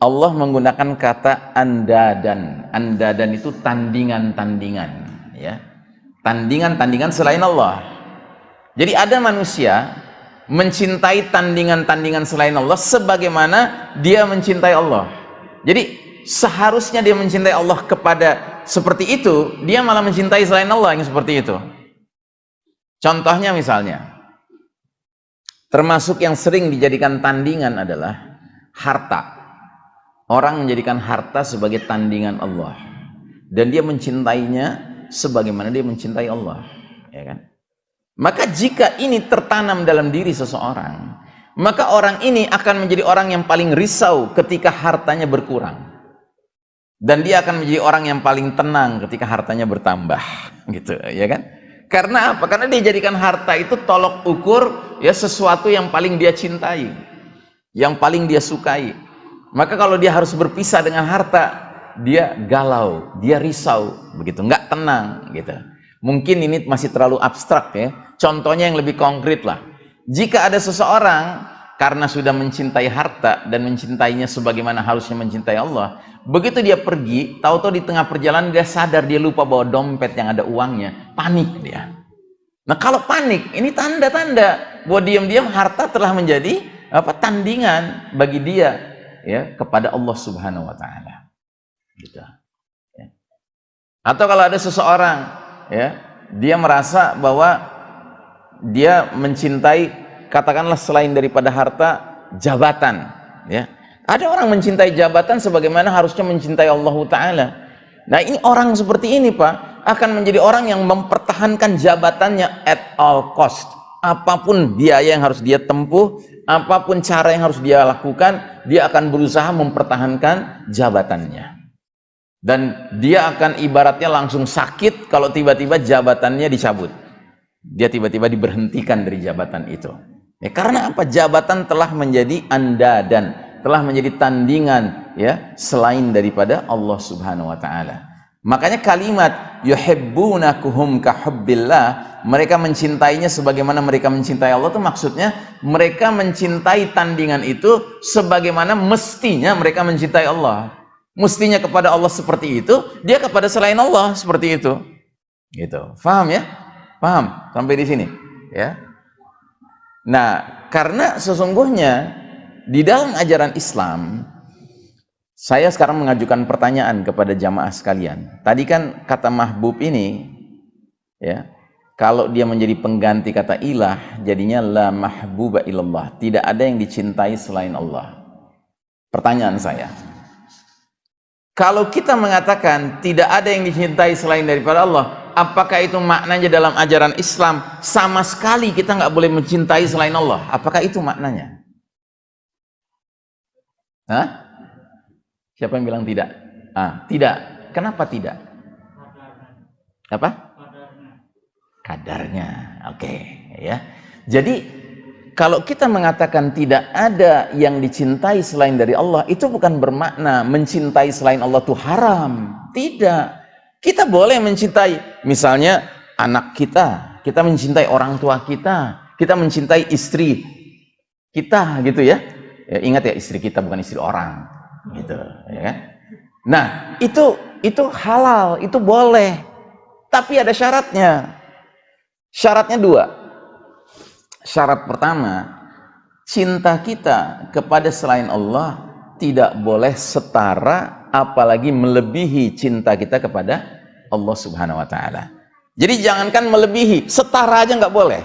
Allah menggunakan kata andadan. Andadan itu tandingan-tandingan, ya. Tandingan-tandingan selain Allah. Jadi ada manusia mencintai tandingan-tandingan selain Allah sebagaimana dia mencintai Allah. Jadi seharusnya dia mencintai Allah kepada seperti itu, dia malah mencintai selain Allah yang seperti itu. Contohnya misalnya, termasuk yang sering dijadikan tandingan adalah harta. Orang menjadikan harta sebagai tandingan Allah. Dan dia mencintainya sebagaimana dia mencintai Allah. Ya kan? Maka jika ini tertanam dalam diri seseorang, maka orang ini akan menjadi orang yang paling risau ketika hartanya berkurang. Dan dia akan menjadi orang yang paling tenang ketika hartanya bertambah, *laughs* gitu, ya kan? Karena apa? Karena dia jadikan harta itu tolok ukur ya sesuatu yang paling dia cintai, yang paling dia sukai. Maka kalau dia harus berpisah dengan harta, dia galau, dia risau, begitu, nggak tenang, gitu. Mungkin ini masih terlalu abstrak ya. Contohnya yang lebih konkret lah. Jika ada seseorang karena sudah mencintai harta dan mencintainya sebagaimana harusnya mencintai Allah, begitu dia pergi, tahu-tahu di tengah perjalanan dia sadar dia lupa bawa dompet yang ada uangnya, panik dia. Nah kalau panik, ini tanda-tanda bahwa diam-diam harta telah menjadi apa tandingan bagi dia ya kepada Allah Subhanahu Wa Taala. Gitu. Ya. Atau kalau ada seseorang ya dia merasa bahwa dia mencintai katakanlah selain daripada harta jabatan ya ada orang mencintai jabatan sebagaimana harusnya mencintai Allah Ta'ala nah ini orang seperti ini Pak akan menjadi orang yang mempertahankan jabatannya at all cost apa pun biaya yang harus dia tempuh apa pun cara yang harus dia lakukan dia akan berusaha mempertahankan jabatannya. Dan dia akan ibaratnya langsung sakit kalau tiba-tiba jabatannya dicabut. Dia tiba-tiba diberhentikan dari jabatan itu. Ya karena apa? Jabatan telah menjadi anda dan telah menjadi tandingan ya selain daripada Allah Subhanahu wa taala Makanya kalimat yuhibbunakuhum kahubbillah, mereka mencintainya sebagaimana mereka mencintai Allah itu maksudnya mereka mencintai tandingan itu sebagaimana mestinya mereka mencintai Allah. Mestinya kepada Allah seperti itu, dia kepada selain Allah seperti itu. Gitu. Faham ya? Paham sampai di sini, ya. Nah, karena sesungguhnya di dalam ajaran Islam saya sekarang mengajukan pertanyaan kepada jamaah sekalian. Tadi kan kata mahbub ini, ya, kalau dia menjadi pengganti kata ilah, jadinya la mahbuba ilallah. Tidak ada yang dicintai selain Allah. Pertanyaan saya, kalau kita mengatakan tidak ada yang dicintai selain daripada Allah, apakah itu maknanya dalam ajaran Islam sama sekali kita nggak boleh mencintai selain Allah? Apakah itu maknanya? Hah? Siapa yang bilang tidak? Ah, tidak. Kenapa tidak? Apa? Kadarnya. Oke, okay, ya. Jadi kalau kita mengatakan tidak ada yang dicintai selain dari Allah, itu bukan bermakna mencintai selain Allah itu haram. Tidak. Kita boleh mencintai misalnya anak kita, kita mencintai orang tua kita, kita mencintai istri kita gitu ya. ya ingat ya istri kita bukan istri orang gitu ya kan? Nah itu itu halal itu boleh. Tapi ada syaratnya. Syaratnya dua. Syarat pertama cinta kita kepada selain Allah tidak boleh setara apalagi melebihi cinta kita kepada Allah subhanahu wa ta'ala. Jadi jangankan melebihi setara aja nggak boleh.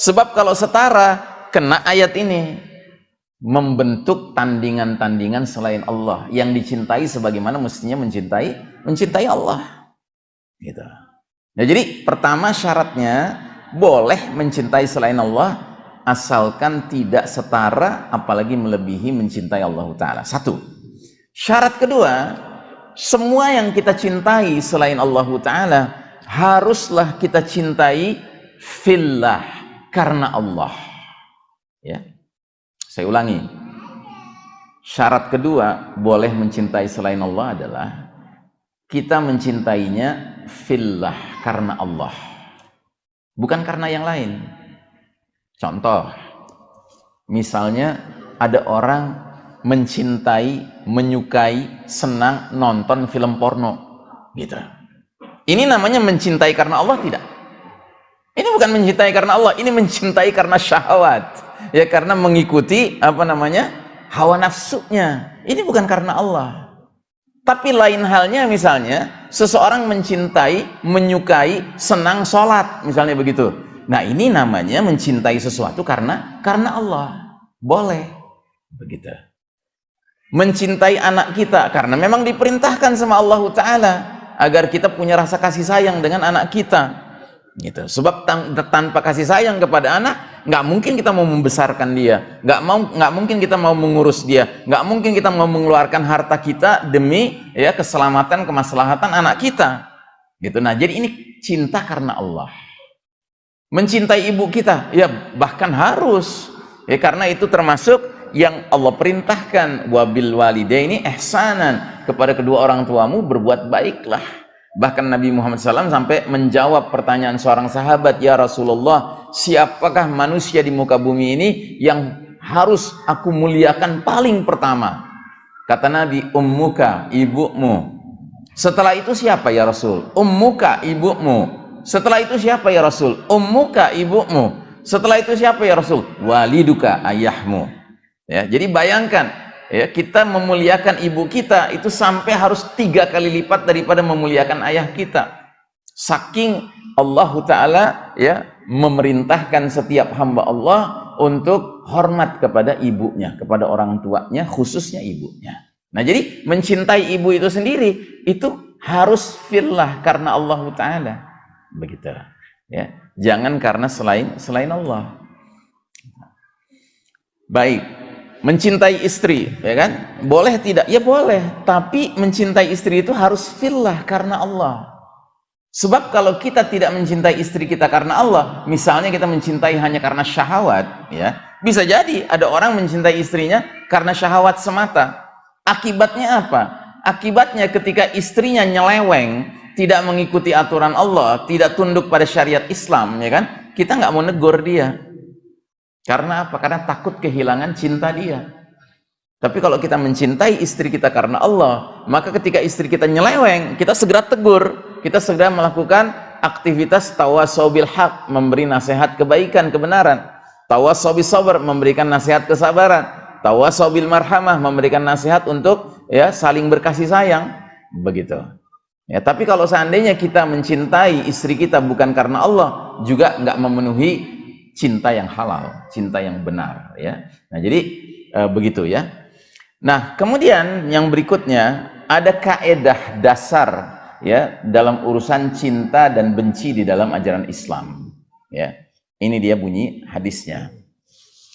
Sebab kalau setara kena ayat ini membentuk tandingan-tandingan selain Allah yang dicintai sebagaimana mestinya mencintai mencintai Allah gitu. Nah, jadi pertama syaratnya boleh mencintai selain Allah asalkan tidak setara apalagi melebihi mencintai Allah taala. Satu. Syarat kedua, semua yang kita cintai selain Allah taala haruslah kita cintai fillah karena Allah. Ya. Saya ulangi. Syarat kedua boleh mencintai selain Allah adalah kita mencintainya fillah karena Allah. Bukan karena yang lain. Contoh, misalnya ada orang mencintai, menyukai, senang nonton film porno. Gitu. Ini namanya mencintai karena Allah tidak? Ini bukan mencintai karena Allah, ini mencintai karena syahwat ya karena mengikuti apa namanya hawa nafsunya. Ini bukan karena Allah. Tapi lain halnya misalnya seseorang mencintai menyukai senang sholat misalnya begitu. Nah ini namanya mencintai sesuatu karena karena Allah. Boleh. Begitu. Mencintai anak kita karena memang diperintahkan sama Allah Ta'ala agar kita punya rasa kasih sayang dengan anak kita gitu. Sebab tanpa kasih sayang kepada anak nggak mungkin kita mau membesarkan dia. Nggak mau nggak mungkin kita mau mengurus dia. Nggak mungkin kita mau mengeluarkan harta kita demi ya keselamatan kemaslahatan anak kita. Gitu. Nah jadi ini cinta karena Allah. Mencintai ibu kita ya bahkan harus. Ya karena itu termasuk yang Allah perintahkan. Wabil walidaini ihsanan. Kepada kedua orang tuamu berbuat baiklah Bahkan Nabi Muhammad SAW sampai menjawab pertanyaan seorang sahabat, Ya Rasulullah, siapakah manusia di muka bumi ini yang harus aku muliakan paling pertama? Kata Nabi, ummuka, ibumu. Setelah itu siapa ya Rasul? Ummuka, ibumu. Setelah itu siapa ya Rasul? Ummuka, ibumu. Setelah itu siapa ya Rasul? Waliduka, ayahmu. Ya, jadi bayangkan, ya kita memuliakan ibu kita itu sampai harus tiga kali lipat daripada memuliakan ayah kita. Saking Allah Ta'ala ya memerintahkan setiap hamba Allah untuk hormat kepada ibunya kepada orang tuanya khususnya ibunya. Nah jadi mencintai ibu itu sendiri itu harus fillah karena Allah Ta'ala. Begitu ya. Jangan karena selain selain Allah. Baik mencintai istri ya kan? Boleh tidak? Ya boleh. Tapi mencintai istri itu harus fillah karena Allah. Sebab kalau kita tidak mencintai istri kita karena Allah misalnya kita mencintai hanya karena syahwat ya. Bisa jadi ada orang mencintai istrinya karena syahwat semata. Akibatnya apa? Akibatnya ketika istrinya nyeleweng tidak mengikuti aturan Allah tidak tunduk pada syariat Islam ya kan? Kita nggak mau negor dia karena apa karena takut kehilangan cinta dia tapi kalau kita mencintai istri kita karena Allah, maka ketika istri kita nyeleweng, kita segera tegur, kita segera melakukan aktivitas tawasobil hak, memberi nasihat kebaikan, kebenaran. Tawasobil sabar, memberikan nasihat kesabaran. Tawasobil marhamah, memberikan nasihat untuk ya saling berkasih sayang. Begitu. Ya, tapi kalau seandainya kita mencintai istri kita bukan karena Allah, juga nggak memenuhi cinta yang halal, cinta yang benar. Ya. Nah jadi e, begitu ya. Nah, kemudian yang berikutnya ada kaedah dasar ya dalam urusan cinta dan benci di dalam ajaran Islam. Ya. Ini dia bunyi hadisnya.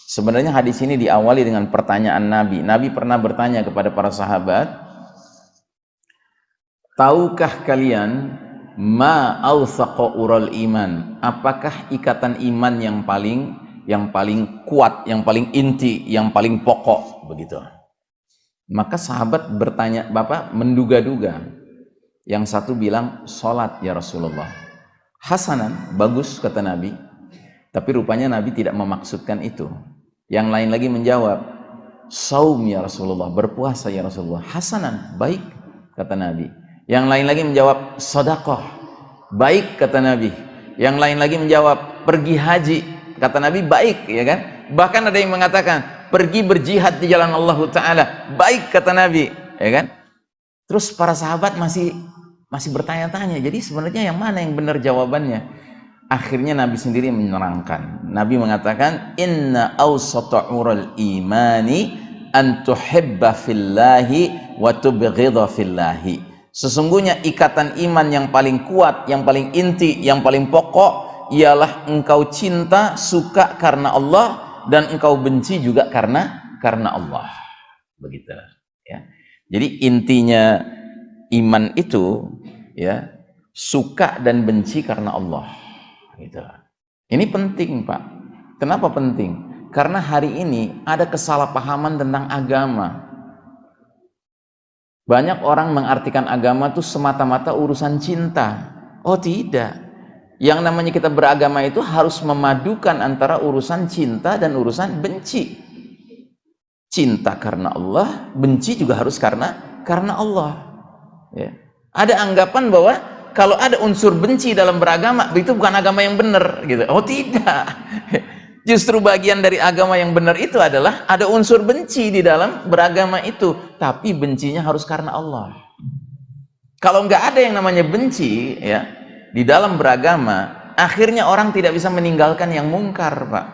Sebenarnya hadis ini diawali dengan pertanyaan Nabi. Nabi pernah bertanya kepada para sahabat, "Tahukah kalian ma awsaqa ural iman? Apakah ikatan iman yang paling yang paling kuat, yang paling inti, yang paling pokok begitu?" Maka sahabat bertanya, Bapak menduga-duga. Yang satu bilang, sholat ya Rasulullah. Hasanan, bagus kata Nabi. Tapi rupanya Nabi tidak memaksudkan itu. Yang lain lagi menjawab, saum ya Rasulullah, berpuasa ya Rasulullah. Hasanan, baik kata Nabi. Yang lain lagi menjawab, sodakoh, baik kata Nabi. Yang lain lagi menjawab, pergi haji, kata Nabi, baik ya kan. Bahkan ada yang mengatakan, pergi berjihad di jalan Allah Ta'ala. Baik kata Nabi ya kan? Terus para sahabat masih masih bertanya-tanya. Jadi sebenarnya yang mana yang benar jawabannya? Akhirnya Nabi sendiri menerangkan Nabi mengatakan inna awsata'ural imani an tuhibba fillahi wa tubghidha fillahi sesungguhnya ikatan iman yang paling kuat yang paling inti yang paling pokok ialah engkau cinta suka karena Allah dan engkau benci juga karena karena Allah. Begitu ya. Jadi intinya iman itu ya suka dan benci karena Allah. Gitu. Ini penting, Pak. Kenapa penting? Karena hari ini ada kesalahpahaman tentang agama. Banyak orang mengartikan agama itu semata-mata urusan cinta. Oh tidak. Yang namanya kita beragama itu harus memadukan antara urusan cinta dan urusan benci. Cinta karena Allah, benci juga harus karena karena Allah. Ya. Ada anggapan bahwa kalau ada unsur benci dalam beragama, itu bukan agama yang benar. Gitu. Oh tidak. *laughs* Justru bagian dari agama yang benar itu adalah ada unsur benci di dalam beragama itu. Tapi bencinya harus karena Allah. Kalau nggak ada yang namanya benci, ya di dalam beragama, akhirnya orang tidak bisa meninggalkan yang mungkar, Pak.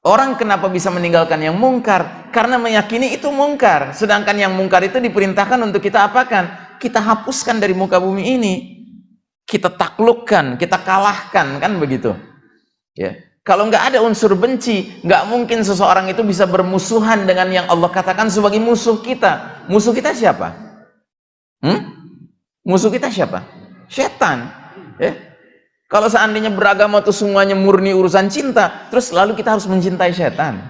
Orang kenapa bisa meninggalkan yang mungkar? Karena meyakini itu mungkar. Sedangkan yang mungkar itu diperintahkan untuk kita apakan? Kita hapuskan dari muka bumi ini. Kita taklukkan, kita kalahkan, kan begitu. Ya. Kalau nggak ada unsur benci, nggak mungkin seseorang itu bisa bermusuhan dengan yang Allah katakan sebagai musuh kita. Musuh kita siapa? Hmm? Musuh kita siapa? Setan. Ya. Kalau seandainya beragama itu semuanya murni urusan cinta, terus lalu kita harus mencintai setan.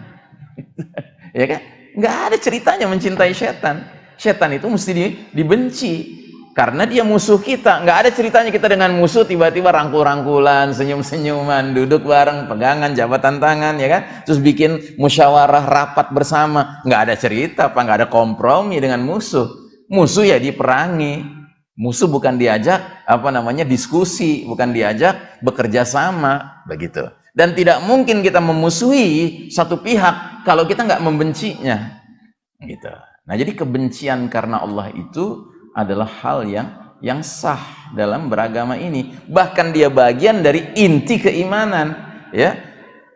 *laughs* ya kan? Nggak ada ceritanya mencintai setan. Setan itu mesti di, dibenci karena dia musuh kita. Nggak ada ceritanya kita dengan musuh tiba-tiba rangkul-rangkulan, senyum-senyuman, duduk bareng, pegangan, jabatan tangan, ya kan? Terus bikin musyawarah rapat bersama. Nggak ada cerita, apa nggak ada kompromi dengan musuh. Musuh ya diperangi, Musuh bukan diajak apa namanya diskusi, bukan diajak bekerja sama, begitu. Dan tidak mungkin kita memusuhi satu pihak kalau kita nggak membencinya, gitu. Nah, jadi kebencian karena Allah itu adalah hal yang yang sah dalam beragama ini. Bahkan dia bagian dari inti keimanan, ya.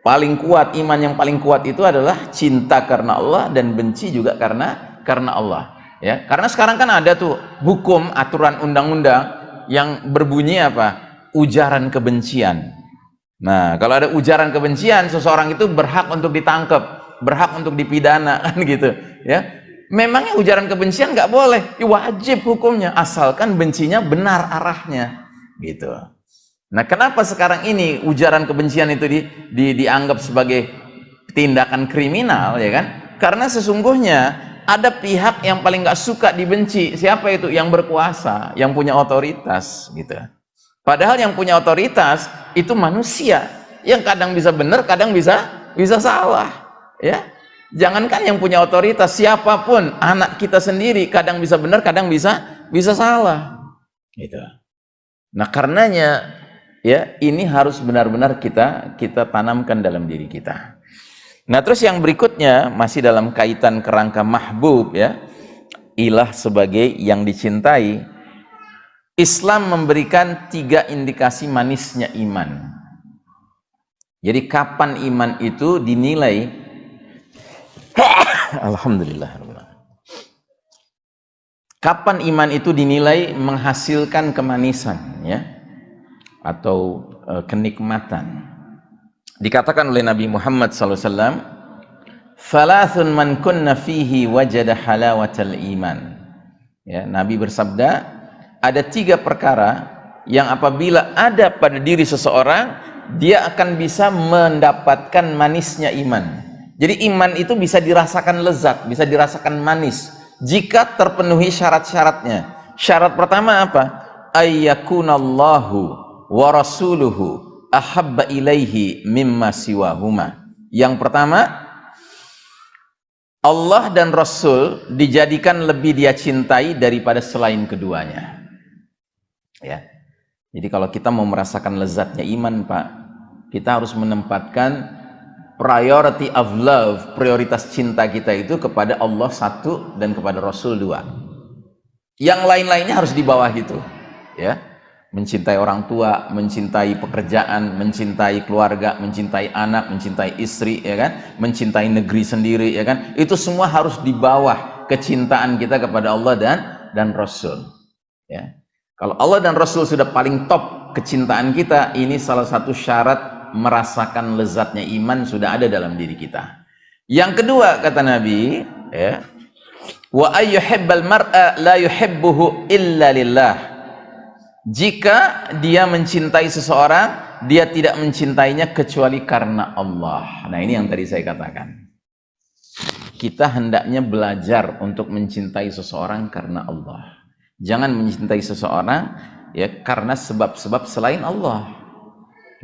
Paling kuat iman yang paling kuat itu adalah cinta karena Allah dan benci juga karena karena Allah ya karena sekarang kan ada tuh hukum aturan undang-undang yang berbunyi apa ujaran kebencian nah kalau ada ujaran kebencian seseorang itu berhak untuk ditangkap berhak untuk dipidana *laughs* kan gitu ya memangnya ujaran kebencian nggak boleh? Wajib hukumnya. Asalkan bencinya benar arahnya. Gitu. Nah kenapa sekarang ini ujaran kebencian itu di, di, dianggap sebagai tindakan kriminal ya kan? Karena sesungguhnya ada pihak yang paling nggak suka dibenci. Siapa itu? Yang berkuasa yang punya otoritas gitu. Padahal yang punya otoritas itu manusia. Yang kadang bisa benar kadang bisa bisa salah ya jangankan yang punya otoritas siapa pun anak kita sendiri kadang bisa benar kadang bisa bisa salah. Gitu. Nah karenanya ya ini harus benar-benar kita kita tanamkan dalam diri kita. Nah terus yang berikutnya masih dalam kaitan kerangka mahbub ya ilah sebagai yang dicintai. Islam memberikan tiga indikasi manisnya iman. Jadi kapan iman itu dinilai *laughs* Alhamdulillah. Kapan iman itu dinilai menghasilkan kemanisan ya atau uh, kenikmatan? Dikatakan oleh Nabi Muhammad SAW, "Thalathun man kunna fihi wajada halawatal iman." Ya, Nabi bersabda, ada tiga perkara yang apabila ada pada diri seseorang, dia akan bisa mendapatkan manisnya iman. Jadi iman itu bisa dirasakan lezat, bisa dirasakan manis jika terpenuhi syarat-syaratnya. Syarat pertama apa? Ayyakunallahu wa rasuluhu ahabba ilaihi mimma siwahuma. Yang pertama, Allah dan Rasul dijadikan lebih dia cintai daripada selain keduanya. Ya. Jadi kalau kita mau merasakan lezatnya iman, Pak, kita harus menempatkan priority of love, prioritas cinta kita itu kepada Allah satu dan kepada Rasul dua. Yang lain-lainnya harus di bawah itu, ya. Mencintai orang tua, mencintai pekerjaan, mencintai keluarga, mencintai anak, mencintai istri, ya kan? Mencintai negeri sendiri, ya kan? Itu semua harus di bawah kecintaan kita kepada Allah dan dan Rasul, ya. Kalau Allah dan Rasul sudah paling top kecintaan kita, ini salah satu syarat merasakan lezatnya iman sudah ada dalam diri kita. Yang kedua kata Nabi, ya, wa ayyuhibbal mar'a la yuhibbuhu illa lillah. Jika dia mencintai seseorang, dia tidak mencintainya kecuali karena Allah. Nah, ini yang tadi saya katakan. Kita hendaknya belajar untuk mencintai seseorang karena Allah. Jangan mencintai seseorang ya karena sebab-sebab selain Allah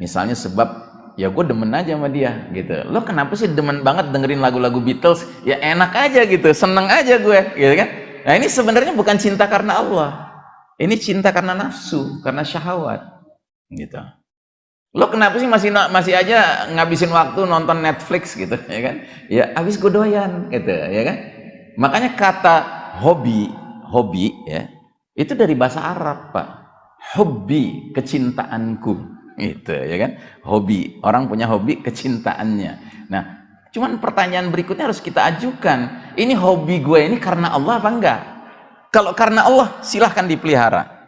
misalnya sebab ya gue demen aja sama dia gitu. Lo kenapa sih demen banget dengerin lagu-lagu Beatles? Ya enak aja gitu seneng aja gue gitu kan? Nah ini sebenarnya bukan cinta karena Allah. Ini cinta karena nafsu karena syahwat gitu. Lo kenapa sih masih masih aja ngabisin waktu nonton Netflix gitu ya kan? Ya habis gue doyan gitu ya kan? Makanya kata hobi hobi ya itu dari bahasa Arab pak. Hobi kecintaanku itu ya kan? Hobi. Orang punya hobi kecintaannya. Nah cuman pertanyaan berikutnya harus kita ajukan. Ini hobi gue ini karena Allah apa enggak? Kalau karena Allah silahkan dipelihara.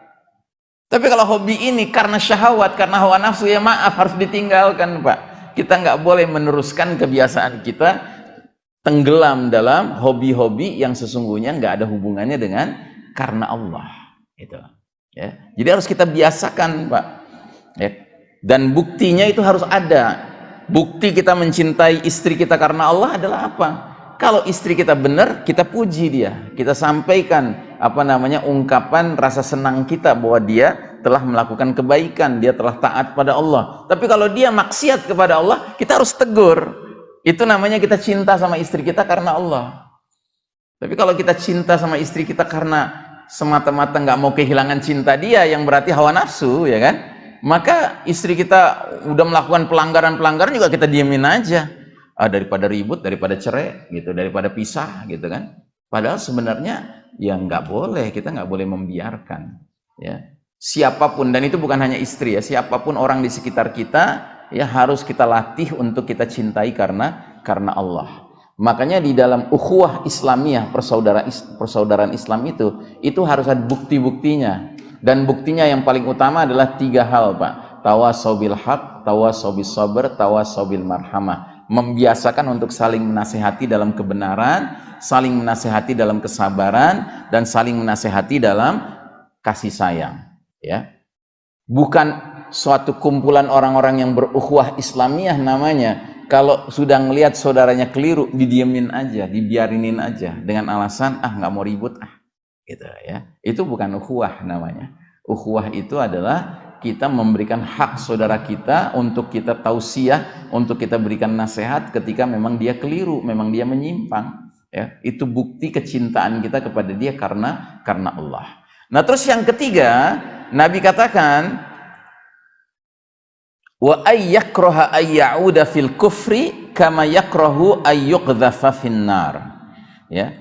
Tapi kalau hobi ini karena syahwat karena hawa nafsu ya maaf harus ditinggalkan pak. Kita nggak boleh meneruskan kebiasaan kita tenggelam dalam hobi-hobi yang sesungguhnya nggak ada hubungannya dengan karena Allah. Itu ya. Jadi harus kita biasakan pak. Ya dan buktinya itu harus ada. Bukti kita mencintai istri kita karena Allah adalah apa? Kalau istri kita benar kita puji dia. Kita sampaikan apa namanya ungkapan rasa senang kita bahwa dia telah melakukan kebaikan. Dia telah taat pada Allah. Tapi kalau dia maksiat kepada Allah kita harus tegur. Itu namanya kita cinta sama istri kita karena Allah. Tapi kalau kita cinta sama istri kita karena semata-mata nggak mau kehilangan cinta dia yang berarti hawa nafsu ya kan maka istri kita udah melakukan pelanggaran-pelanggaran juga kita diemin aja. Ah, daripada ribut daripada cerai gitu daripada pisah gitu kan. Padahal sebenarnya ya nggak boleh kita nggak boleh membiarkan ya. Siapa pun dan itu bukan hanya istri ya siapa pun orang di sekitar kita ya harus kita latih untuk kita cintai karena karena Allah. Makanya di dalam ukhuwah Islamiyah persaudaraan persaudaraan Islam itu itu harus ada bukti-buktinya dan buktinya yang paling utama adalah tiga hal Pak. Tawasobil haq, tawasobil sabar, tawasobil marhamah. Membiasakan untuk saling menasehati dalam kebenaran saling menasehati dalam kesabaran dan saling menasehati dalam kasih sayang ya. Bukan suatu kumpulan orang-orang yang berukhuwah Islamiyah namanya. Kalau sudah ngelihat saudaranya keliru didiemin aja dibiarinin aja. Dengan alasan ah nggak mau ribut ah gitu ya itu bukan ukhuwah namanya ukhuwah itu adalah kita memberikan hak saudara kita untuk kita tausiah, untuk kita berikan nasihat ketika memang dia keliru, memang dia menyimpang. Ya, itu bukti kecintaan kita kepada dia karena karena Allah. Nah, terus yang ketiga, Nabi katakan wa ayyakraha ayyauda fil kufri kama yakrahu ayyuqdhafa finnar. Ya.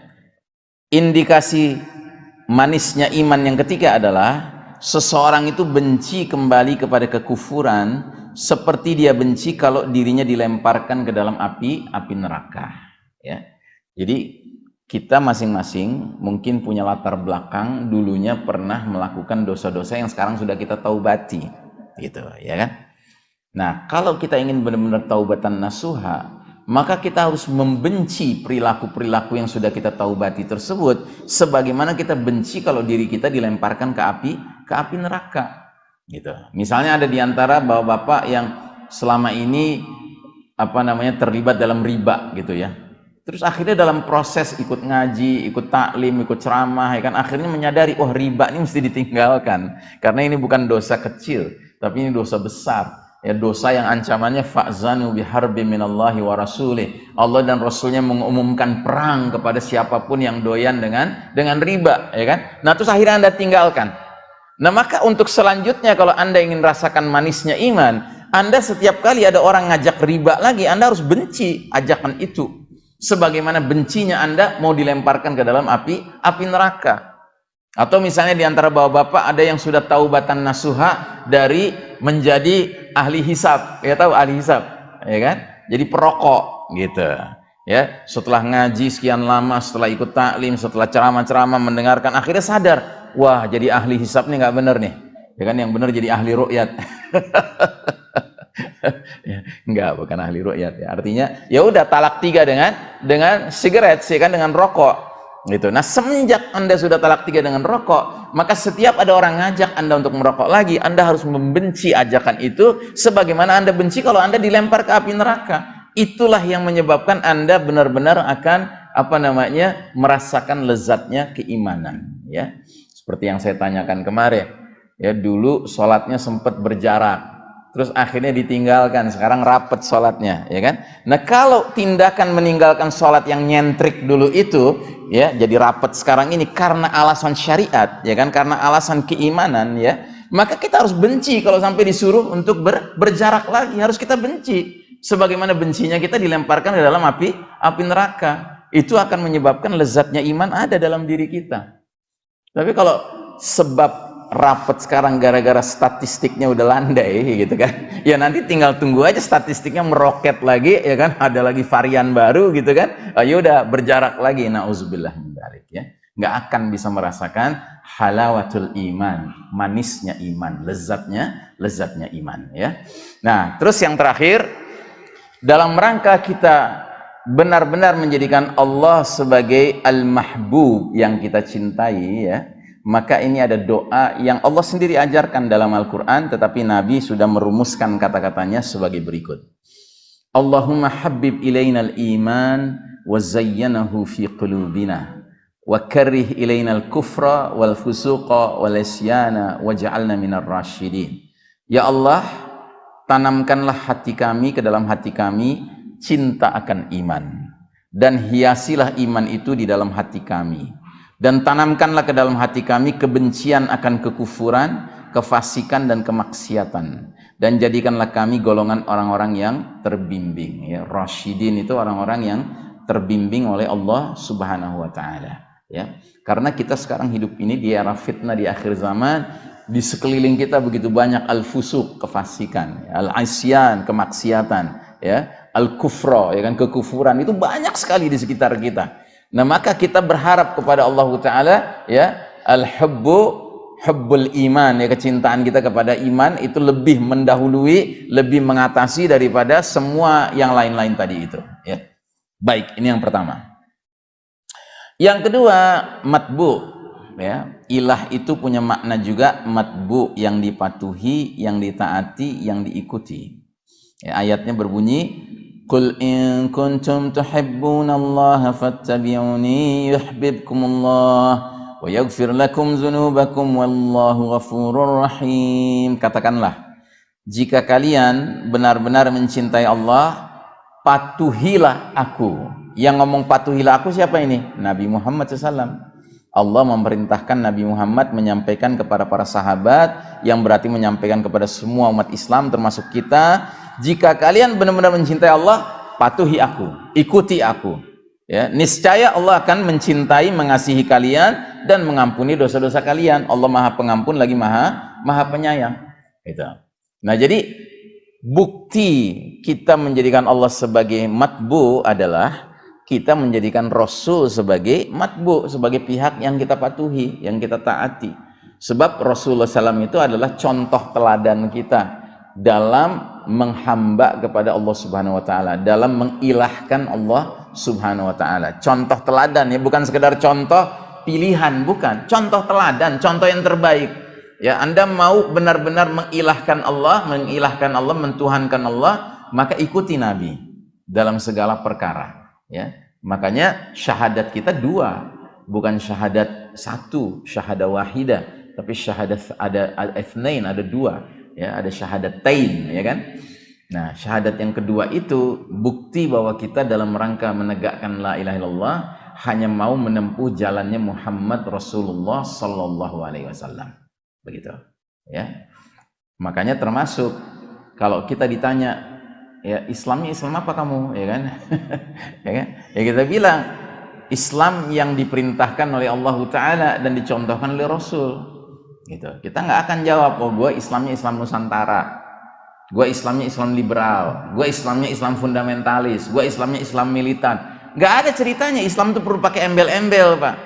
Indikasi manisnya iman yang ketiga adalah seseorang itu benci kembali kepada kekufuran seperti dia benci kalau dirinya dilemparkan ke dalam api api neraka ya. Jadi kita masing-masing mungkin punya latar belakang dulunya pernah melakukan dosa-dosa yang sekarang sudah kita taubati gitu ya kan? Nah kalau kita ingin benar-benar taubatan nasuha maka kita harus membenci perilaku-perilaku yang sudah kita taubati tersebut sebagaimana kita benci kalau diri kita dilemparkan ke api ke api neraka gitu. Misalnya ada di antara bapak-bapak yang selama ini apa namanya terlibat dalam riba gitu ya. Terus akhirnya dalam proses ikut ngaji ikut taklim ikut ceramah ya kan akhirnya menyadari oh riba ini mesti ditinggalkan. Karena ini bukan dosa kecil tapi ini dosa besar ya dosa yang ancamannya fa'zanu biharbi minallahi wa rasulih. Allah dan Rasulnya mengumumkan perang kepada siapa pun yang doyan dengan dengan riba, ya kan? Nah, terus akhirnya Anda tinggalkan. Nah maka untuk selanjutnya kalau anda ingin rasakan manisnya iman, anda setiap kali ada orang ngajak riba lagi, anda harus benci ajakan itu. Sebagaimana bencinya anda mau dilemparkan ke dalam api, api neraka. Atau misalnya di antara bapak-bapak ada yang sudah tahu batan nasuha dari menjadi ahli hisab. Ya tahu ahli hisab, ya kan? Jadi perokok gitu. Ya, setelah ngaji sekian lama, setelah ikut taklim, setelah ceramah-ceramah mendengarkan akhirnya sadar wah jadi ahli hisap nih nggak bener nih. Ya kan? Yang bener jadi ahli rukyat *laughs* ya, enggak bukan ahli rukyat ya. Artinya ya udah talak tiga dengan dengan sigaret sih kan? Dengan rokok gitu. Nah semenjak anda sudah talak tiga dengan rokok maka setiap ada orang ngajak anda untuk merokok lagi anda harus membenci ajakan itu sebagaimana anda benci kalau anda dilempar ke api neraka. Itulah yang menyebabkan anda benar-benar akan apa namanya merasakan lezatnya keimanan ya. Seperti yang saya tanyakan kemarin, ya dulu sholatnya sempat berjarak, terus akhirnya ditinggalkan, sekarang rapet sholatnya, ya kan? Nah kalau tindakan meninggalkan sholat yang nyentrik dulu itu, ya jadi rapet sekarang ini karena alasan syariat, ya kan? Karena alasan keimanan, ya maka kita harus benci kalau sampai disuruh untuk ber, berjarak lagi, harus kita benci. Sebagaimana bencinya kita dilemparkan ke dalam api, api neraka. Itu akan menyebabkan lezatnya iman ada dalam diri kita. Tapi kalau sebab rapet sekarang gara-gara statistiknya udah landai gitu kan. *laughs* Ya nanti tinggal tunggu aja statistiknya meroket lagi ya kan. Ada lagi varian baru gitu kan. Oh, ya udah berjarak lagi. Nauzubillah balik ya. Nggak akan bisa merasakan halawatul iman manisnya iman lezatnya lezatnya iman ya. Nah terus yang terakhir dalam rangka kita benar-benar menjadikan Allah sebagai al-mahbub yang kita cintai ya maka ini ada doa yang Allah sendiri ajarkan dalam Al-Quran tetapi Nabi sudah merumuskan kata-katanya sebagai berikut. Allahumma habib ilainal iman wa zayyanahu fi qulubina wa karrih ilainal kufra wal fusuqa wal isyana waj'alna minar rasyidin Ya Allah tanamkanlah hati kami ke dalam hati kami cinta akan iman. Dan hiasilah iman itu di dalam hati kami dan tanamkanlah ke dalam hati kami kebencian akan kekufuran kefasikan dan kemaksiatan. Dan jadikanlah kami golongan orang-orang yang terbimbing. Ya rasyidin itu orang-orang yang terbimbing oleh Allah Subhanahu wa taala. Ya karena kita sekarang hidup ini di era fitnah di akhir zaman di sekeliling kita begitu banyak al-fusuk kefasikan ya, al-asyan kemaksiatan ya al-kufra, ya kan kekufuran. Itu banyak sekali di sekitar kita. Nah, maka kita berharap kepada Allah taala ya, al-hubbu hubbul iman ya kecintaan kita kepada iman itu lebih mendahului, lebih mengatasi daripada semua yang lain-lain tadi itu, ya. Baik, ini yang pertama. Yang kedua, matbu ya. Ilah itu punya makna juga matbu yang dipatuhi, yang ditaati, yang diikuti. Ya, ayatnya berbunyi Qul in kuntum tuhibbunallaha fattabi'uni yuhibbukumullah wa yaghfir lakum dzunubakum wallahu ghafurur rahim. Katakanlah, jika kalian benar-benar mencintai Allah, patuhilah aku. Yang ngomong patuhilah aku siapa ini? Nabi Muhammad SAW. Allah memerintahkan Nabi Muhammad menyampaikan kepada para sahabat yang berarti menyampaikan kepada semua umat Islam termasuk kita jika kalian benar-benar mencintai Allah patuhi aku ikuti aku. Ya niscaya Allah akan mencintai mengasihi kalian dan mengampuni dosa-dosa kalian. Allah maha pengampun lagi maha maha penyayang. Itu nah jadi bukti kita menjadikan Allah sebagai matbu adalah kita menjadikan Rasul sebagai matbu, sebagai pihak yang kita patuhi, yang kita taati. Sebab Rasulullah SAW itu adalah contoh teladan kita dalam menghamba kepada Allah Subhanahu wa taala, dalam mengilahkan Allah Subhanahu wa taala. Contoh teladan ya, bukan sekedar contoh pilihan, bukan. Contoh teladan, contoh yang terbaik. Ya, Anda mau benar-benar mengilahkan Allah, mengilahkan Allah, mentuhankan Allah, maka ikuti Nabi dalam segala perkara ya. Makanya syahadat kita dua. Bukan syahadat satu syahadat wahidah. Tapi syahadat ada ethnain ada dua. Ya ada syahadat tain ya kan? Nah syahadat yang kedua itu bukti bahwa kita dalam rangka menegakkan la ilaha illallah hanya mau menempuh jalannya Muhammad Rasulullah Sallallahu Alaihi Wasallam. Begitu. Ya. Makanya termasuk kalau kita ditanya ya Islamnya Islam apa kamu? Ya kan? *laughs* Ya kan? Ya kita bilang Islam yang diperintahkan oleh Allah Taala dan dicontohkan oleh Rasul. Gitu. Kita nggak akan jawab oh gue Islamnya Islam Nusantara gue Islamnya Islam liberal gue Islamnya Islam fundamentalis gue Islamnya Islam militan. Nggak ada ceritanya Islam itu perlu pakai embel-embel pak.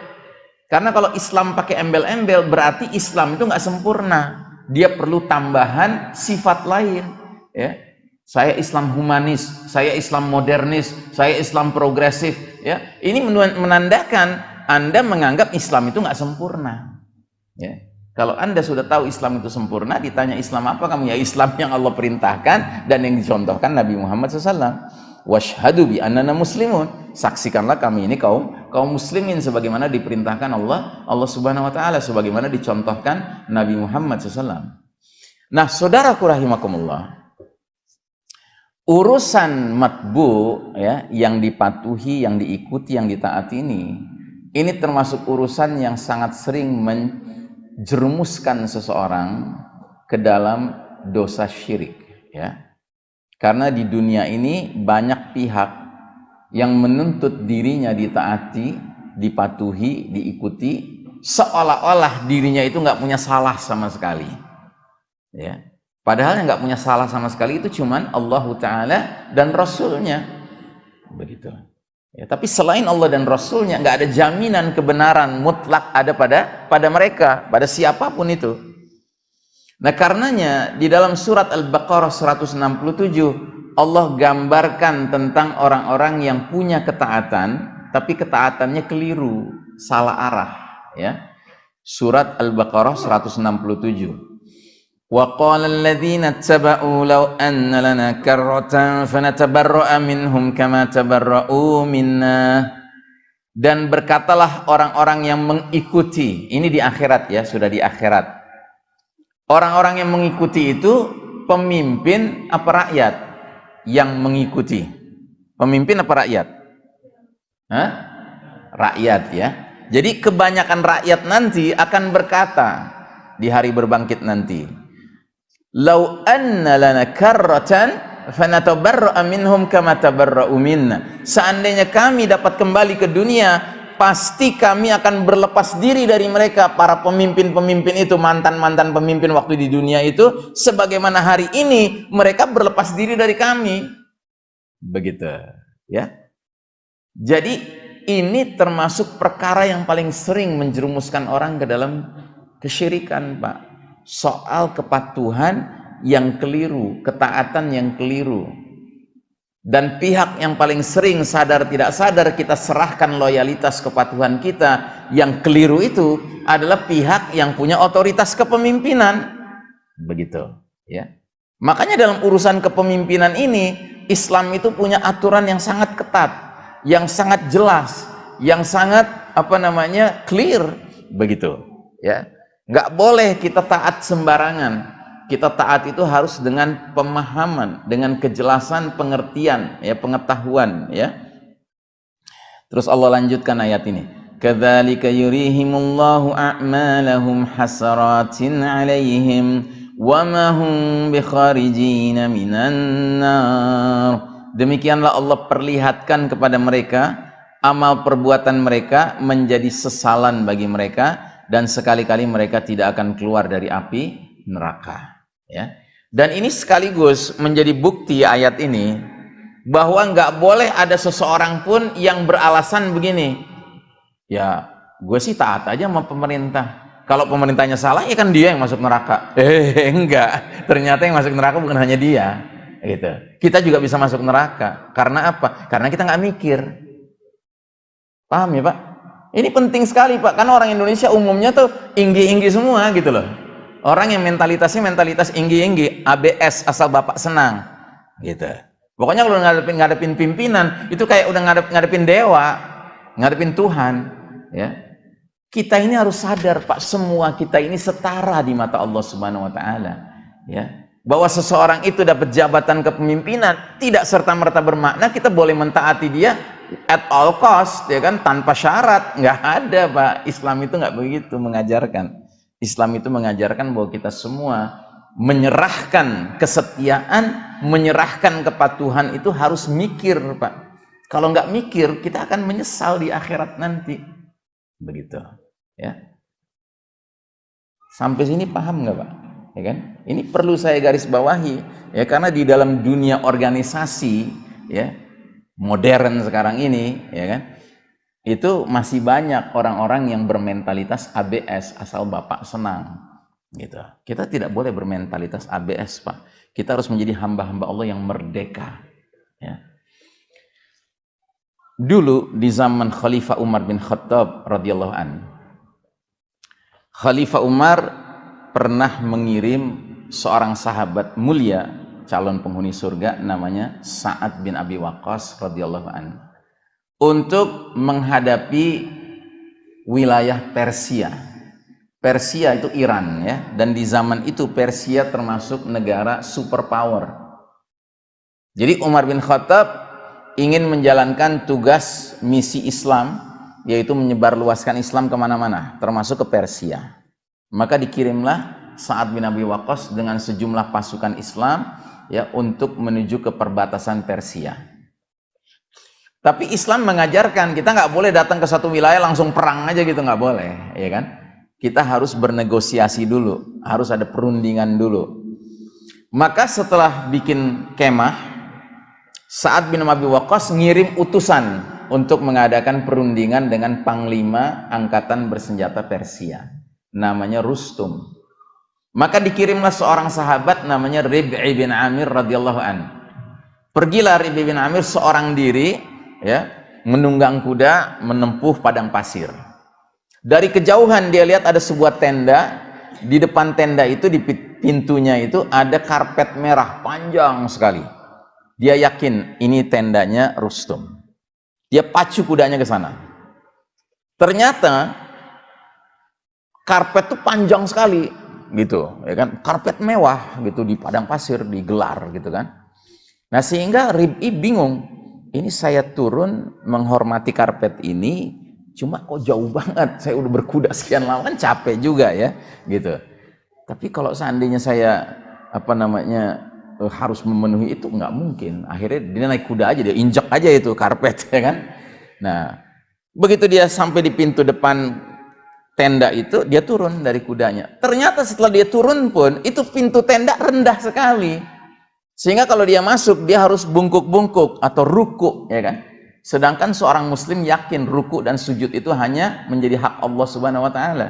Karena kalau Islam pakai embel-embel berarti Islam itu nggak sempurna. Dia perlu tambahan sifat lain ya saya Islam humanis, saya Islam modernis, saya Islam progresif. Ya, ini menandakan Anda menganggap Islam itu nggak sempurna. Ya. Kalau Anda sudah tahu Islam itu sempurna, ditanya Islam apa kamu? Ya Islam yang Allah perintahkan dan yang dicontohkan Nabi Muhammad SAW. Washhadu bi annana muslimun. Saksikanlah kami ini kaum kaum muslimin sebagaimana diperintahkan Allah Allah Subhanahu wa taala sebagaimana dicontohkan Nabi Muhammad SAW. Nah, saudaraku rahimakumullah, urusan matbu ya yang dipatuhi, yang diikuti, yang ditaati ini ini termasuk urusan yang sangat sering menjerumuskan seseorang ke dalam dosa syirik ya. Karena di dunia ini banyak pihak yang menuntut dirinya ditaati, dipatuhi, diikuti seolah-olah dirinya itu nggak punya salah sama sekali. Ya Padahal yang nggak punya salah sama sekali itu cuman Allah Ta'ala dan Rasulnya. Begitu. Ya, tapi selain Allah dan Rasulnya nggak ada jaminan kebenaran mutlak ada pada pada mereka, pada siapa pun itu. Nah karenanya di dalam surat Al-Baqarah 167 Allah gambarkan tentang orang-orang yang punya ketaatan tapi ketaatannya keliru, salah arah. Ya. Surat Al-Baqarah 167. وقال الذين اتبعوا لو أن لنا كرة فنتبرأ منهم كما تبرؤوا منا dan berkatalah orang-orang yang mengikuti ini di akhirat ya sudah di akhirat orang-orang yang mengikuti itu pemimpin apa rakyat yang mengikuti pemimpin apa rakyat Hah? rakyat ya jadi kebanyakan rakyat nanti akan berkata di hari berbangkit nanti lau anna lana karratan fanatabarra'a minhum kama tabarra'u minna. Seandainya kami dapat kembali ke dunia pasti kami akan berlepas diri dari mereka. Para pemimpin-pemimpin itu mantan-mantan pemimpin waktu di dunia itu sebagaimana hari ini mereka berlepas diri dari kami. Begitu ya. Jadi ini termasuk perkara yang paling sering menjerumuskan orang ke dalam kesyirikan Pak soal kepatuhan yang keliru, ketaatan yang keliru. Dan pihak yang paling sering sadar tidak sadar kita serahkan loyalitas kepatuhan kita yang keliru itu adalah pihak yang punya otoritas kepemimpinan. Begitu, ya. Makanya dalam urusan kepemimpinan ini, Islam itu punya aturan yang sangat ketat, yang sangat jelas, yang sangat apa namanya clear begitu, ya. Gak boleh kita taat sembarangan. Kita taat itu harus dengan pemahaman, dengan kejelasan pengertian, ya pengetahuan, ya. Terus Allah lanjutkan ayat ini. Kadzalika yurihimullahu a'malahum hasaratin 'alaihim wa ma hum min minan nar. Demikianlah Allah perlihatkan kepada mereka amal perbuatan mereka menjadi sesalan bagi mereka dan sekali-kali mereka tidak akan keluar dari api neraka ya. Dan ini sekaligus menjadi bukti ayat ini bahwa nggak boleh ada seseorang pun yang beralasan begini. Ya gue sih taat aja sama pemerintah. Kalau pemerintahnya salah ya kan dia yang masuk neraka. *laughs* Eh enggak. Ternyata yang masuk neraka bukan hanya dia gitu. Kita juga bisa masuk neraka. Karena apa? Karena kita nggak mikir. Paham ya pak ini penting sekali pak. Karena orang Indonesia umumnya tuh inggi-inggi semua gitu loh. Orang yang mentalitasnya mentalitas inggi-inggi ABS asal bapak senang gitu. Pokoknya kalau ngadepin ngadepin pimpinan itu kayak udah ngadep, ngadepin dewa ngadepin Tuhan ya. Kita ini harus sadar Pak, semua kita ini setara di mata Allah Subhanahu wa taala, ya. Bahwa seseorang itu dapat jabatan kepemimpinan tidak serta-merta bermakna kita boleh mentaati dia at all cost, ya kan, tanpa syarat. nggak ada, Pak. Islam itu nggak begitu mengajarkan. Islam itu mengajarkan bahwa kita semua menyerahkan kesetiaan, menyerahkan kepatuhan itu harus mikir, Pak. Kalau nggak mikir, kita akan menyesal di akhirat nanti. Begitu. Ya. Sampai sini paham nggak Pak? Ya kan? Ini perlu saya garis bawahi ya karena di dalam dunia organisasi ya modern sekarang ini ya kan? Itu masih banyak orang-orang yang bermentalitas ABS asal bapak senang gitu. Kita tidak boleh bermentalitas ABS pak. Kita harus menjadi hamba-hamba Allah yang merdeka ya. Dulu di zaman Khalifah Umar bin Khattab radhiyallahu an Khalifah Umar pernah mengirim seorang sahabat mulia calon penghuni surga namanya Sa'ad bin Abi Waqqas radhiyallahu an untuk menghadapi wilayah Persia. Persia itu Iran ya dan di zaman itu Persia termasuk negara superpower. Jadi Umar bin Khattab ingin menjalankan tugas misi Islam yaitu menyebarluaskan Islam ke mana-mana, termasuk ke Persia. Maka dikirimlah Sa'ad bin Abi Waqqas dengan sejumlah pasukan Islam ya untuk menuju ke perbatasan Persia. Tapi Islam mengajarkan kita nggak boleh datang ke satu wilayah langsung perang aja gitu nggak boleh, ya kan? Kita harus bernegosiasi dulu, harus ada perundingan dulu. Maka setelah bikin kemah, Sa'ad bin Abi Waqqas ngirim utusan untuk mengadakan perundingan dengan panglima angkatan bersenjata Persia namanya Rustum maka dikirimlah seorang sahabat namanya Rib'i bin Amir radhiyallahu an. Pergilah Rib'i bin Amir seorang diri ya menunggang kuda menempuh padang pasir. Dari kejauhan dia lihat ada sebuah tenda. Di depan tenda itu di pintunya itu ada karpet merah panjang sekali. Dia yakin ini tendanya Rustum. Dia pacu kudanya ke sana. Ternyata karpet itu panjang sekali gitu, ya kan? Karpet mewah gitu di padang pasir digelar gitu kan. Nah, sehingga Rib'i bingung. Ini saya turun menghormati karpet ini cuma kok jauh banget. Saya udah berkuda sekian lama capek juga ya, gitu. Tapi kalau seandainya saya apa namanya uh, harus memenuhi itu nggak mungkin akhirnya dia naik kuda aja dia injak aja itu karpet *laughs* ya kan nah begitu dia sampai di pintu depan tenda itu dia turun dari kudanya. Ternyata setelah dia turun pun itu pintu tenda rendah sekali. Sehingga kalau dia masuk dia harus bungkuk-bungkuk atau ruku ya kan? Sedangkan seorang muslim yakin ruku dan sujud itu hanya menjadi hak Allah subhanahu wa ta'ala.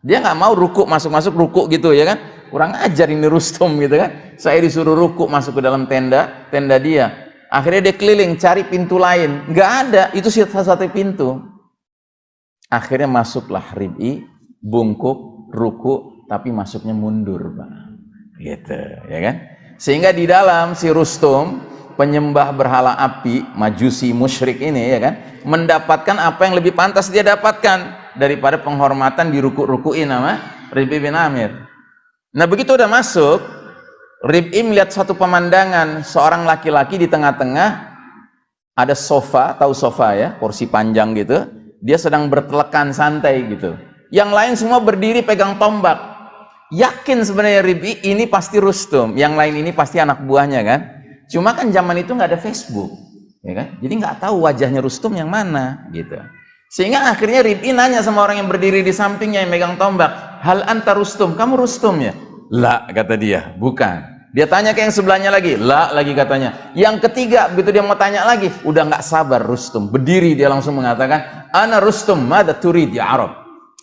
Dia nggak mau ruku masuk-masuk ruku gitu ya kan? Kurang ajar ini Rustum gitu kan? Saya disuruh ruku masuk ke dalam tenda tenda dia. Akhirnya dia keliling cari pintu lain. Nggak ada. Itu satu-satu pintu akhirnya masuklah Rib'i bungkuk ruku tapi masuknya mundur Pak. Gitu ya kan? Sehingga di dalam si Rustum, penyembah berhala api, majusi musyrik ini ya kan, mendapatkan apa yang lebih pantas dia dapatkan daripada penghormatan diruku-rukuin nama Rib'i bin Amir. Nah begitu udah masuk, Rib'i melihat satu pemandangan, seorang laki-laki di tengah-tengah, ada sofa, tahu sofa ya, kursi panjang gitu, dia sedang bertelekan santai gitu. Yang lain semua berdiri pegang tombak. Yakin sebenarnya Rib'i ini pasti Rustum, yang lain ini pasti anak buahnya kan. Cuma kan zaman itu nggak ada Facebook, ya kan? Jadi nggak tahu wajahnya Rustum yang mana gitu. Sehingga akhirnya Rib'i nanya sama orang yang berdiri di sampingnya yang megang tombak, hal anta Rustum, kamu Rustum ya? La kata dia, bukan. Dia tanya ke yang sebelahnya lagi, la lagi katanya. Yang ketiga, begitu dia mau tanya lagi, udah nggak sabar Rustum. Berdiri dia langsung mengatakan, Ana Rustum, mada turid ya Arab.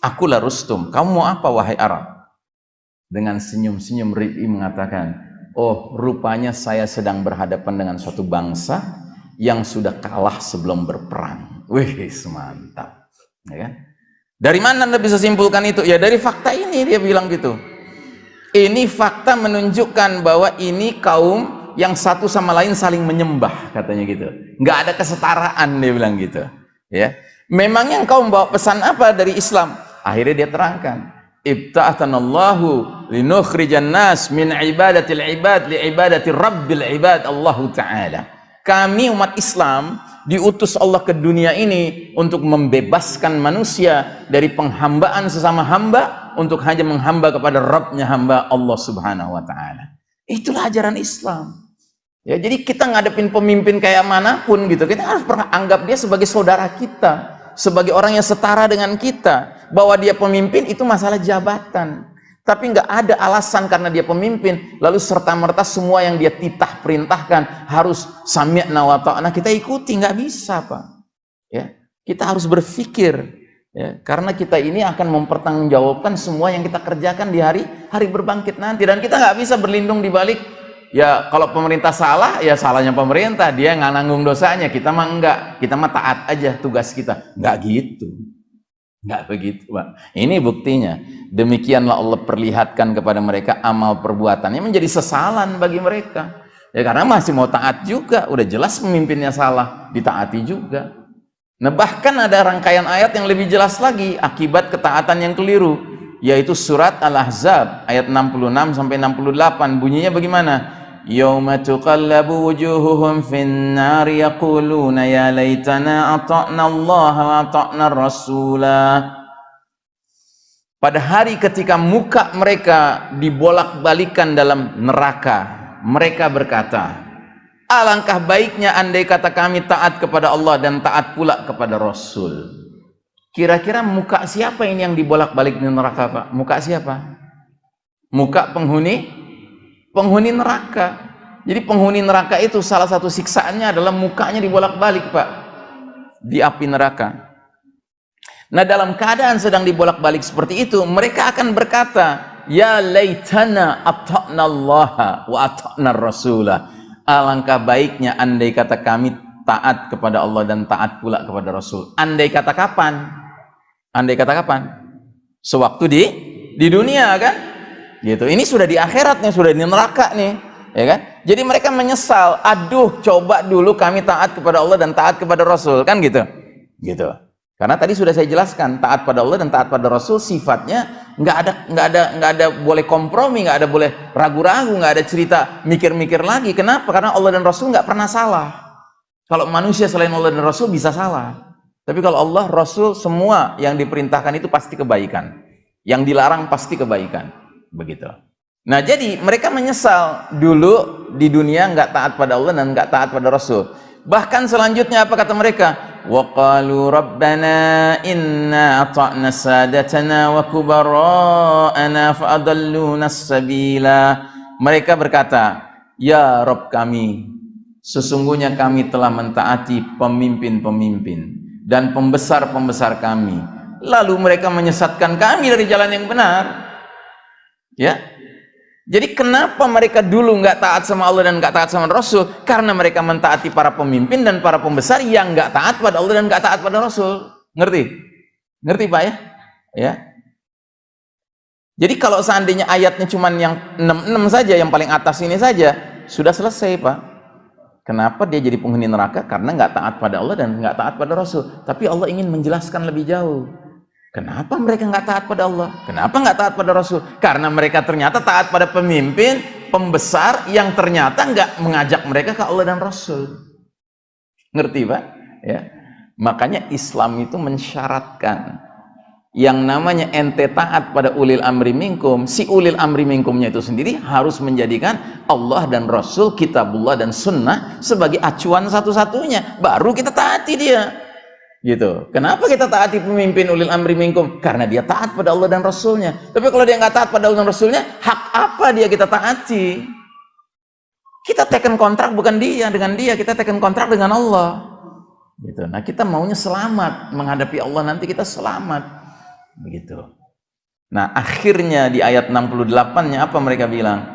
Akulah Rustum, kamu mau apa wahai Arab? Dengan senyum-senyum Rib'i mengatakan, oh rupanya saya sedang berhadapan dengan suatu bangsa yang sudah kalah sebelum berperang. Wih, mantap. Ya kan? Dari mana Anda bisa simpulkan itu? Ya dari fakta ini dia bilang gitu ini fakta menunjukkan bahwa ini kaum yang satu sama lain saling menyembah katanya gitu. Nggak ada kesetaraan dia bilang gitu ya. Memang yang kaum bawa pesan apa dari Islam? Akhirnya dia terangkan ibta'atanallahu linukhrijan nas min ibadatil ibad li ibadati rabbil ibad Allah Ta'ala. Kami umat Islam diutus Allah ke dunia ini untuk membebaskan manusia dari penghambaan sesama hamba untuk hanya menghamba kepada Rabbnya hamba Allah subhanahu wa ta'ala. Itulah ajaran Islam. Ya jadi kita ngadepin pemimpin kayak mana pun gitu kita harus pernah anggap dia sebagai saudara kita sebagai orang yang setara dengan kita bahwa dia pemimpin itu masalah jabatan tapi nggak ada alasan karena dia pemimpin. Lalu serta-merta semua yang dia titah perintahkan harus sami'na wa ta'na. Kita ikuti nggak bisa Pak. Ya kita harus berpikir Ya, karena kita ini akan mempertanggungjawabkan semua yang kita kerjakan di hari hari berbangkit nanti. Dan kita nggak bisa berlindung di balik ya kalau pemerintah salah ya salahnya pemerintah. Dia nggak nanggung dosanya. Kita mah enggak. Kita mah taat aja tugas kita. Nggak gitu nggak begitu pak. Ini buktinya. Demikianlah Allah perlihatkan kepada mereka amal perbuatannya menjadi sesalan bagi mereka. Ya karena masih mau taat juga. Udah jelas pemimpinnya salah ditaati juga. Nah bahkan ada rangkaian ayat yang lebih jelas lagi akibat ketaatan yang keliru yaitu surat Al-Ahzab ayat 66 sampai 68 bunyinya bagaimana? Tuqallabu wujuhuhum fin nar yaquluna ya laitana ata'na Allah wa ata'na Rasula Pada hari ketika muka mereka dibolak-balikan dalam neraka mereka berkata Alangkah baiknya andai kata kami taat kepada Allah dan taat pula kepada Rasul. Kira-kira muka siapa ini yang dibolak-balik di neraka, Pak? Muka siapa? Muka penghuni penghuni neraka. Jadi penghuni neraka itu salah satu siksaannya adalah mukanya dibolak-balik, Pak. Di api neraka. Nah, dalam keadaan sedang dibolak-balik seperti itu, mereka akan berkata, "Ya laitana ata'na Allah wa ata'na Rasulah." alangkah baiknya andai kata kami taat kepada Allah dan taat pula kepada Rasul. Andai kata kapan? Andai kata kapan? Sewaktu di di dunia kan? Gitu. Ini sudah di akhirat nih, sudah di neraka nih, ya kan? Jadi mereka menyesal, aduh coba dulu kami taat kepada Allah dan taat kepada Rasul, kan gitu. Gitu. Karena tadi sudah saya jelaskan, taat pada Allah dan taat pada Rasul sifatnya nggak ada nggak ada nggak ada boleh kompromi, nggak ada boleh ragu-ragu, nggak ada cerita mikir-mikir lagi. Kenapa? Karena Allah dan Rasul nggak pernah salah. Kalau manusia selain Allah dan Rasul bisa salah. Tapi kalau Allah, Rasul, semua yang diperintahkan itu pasti kebaikan. Yang dilarang pasti kebaikan Begitu. Nah jadi mereka menyesal dulu di dunia nggak taat pada Allah dan nggak taat pada Rasul. Bahkan selanjutnya apa kata mereka? وقالوا ربنا إنا أطعنا سادتنا وكبراءنا فأضلونا السبيلا mereka berkata ya Rob kami sesungguhnya kami telah mentaati pemimpin-pemimpin dan pembesar-pembesar kami lalu mereka menyesatkan kami dari jalan yang benar ya jadi kenapa mereka dulu nggak taat sama Allah dan nggak taat sama Rasul? Karena mereka mentaati para pemimpin dan para pembesar yang nggak taat pada Allah dan nggak taat pada Rasul. Ngerti? Ngerti Pak ya? Ya. Jadi kalau seandainya ayatnya cuma yang 66 saja, yang paling atas ini saja, sudah selesai Pak. Kenapa dia jadi penghuni neraka? Karena nggak taat pada Allah dan nggak taat pada Rasul. Tapi Allah ingin menjelaskan lebih jauh. Kenapa mereka nggak taat pada Allah? Kenapa nggak taat pada Rasul? Karena mereka ternyata taat pada pemimpin, pembesar yang ternyata nggak mengajak mereka ke Allah dan Rasul. Ngerti Pak? Ya. Makanya Islam itu mensyaratkan yang namanya ente taat pada ulil amri minkum si ulil amri minkumnya itu sendiri harus menjadikan Allah dan Rasul kitabullah dan sunnah sebagai acuan satu-satunya baru kita taati dia gitu. Kenapa kita taati pemimpin ulil amri minkum? Karena dia taat pada Allah dan Rasulnya. Tapi kalau dia nggak taat pada Allah dan Rasulnya hak apa dia kita taati? Kita teken kontrak bukan dia dengan dia kita teken kontrak dengan Allah. Gitu. Nah kita maunya selamat. Menghadapi Allah nanti kita selamat. Begitu. Nah akhirnya di ayat 68 nya apa mereka bilang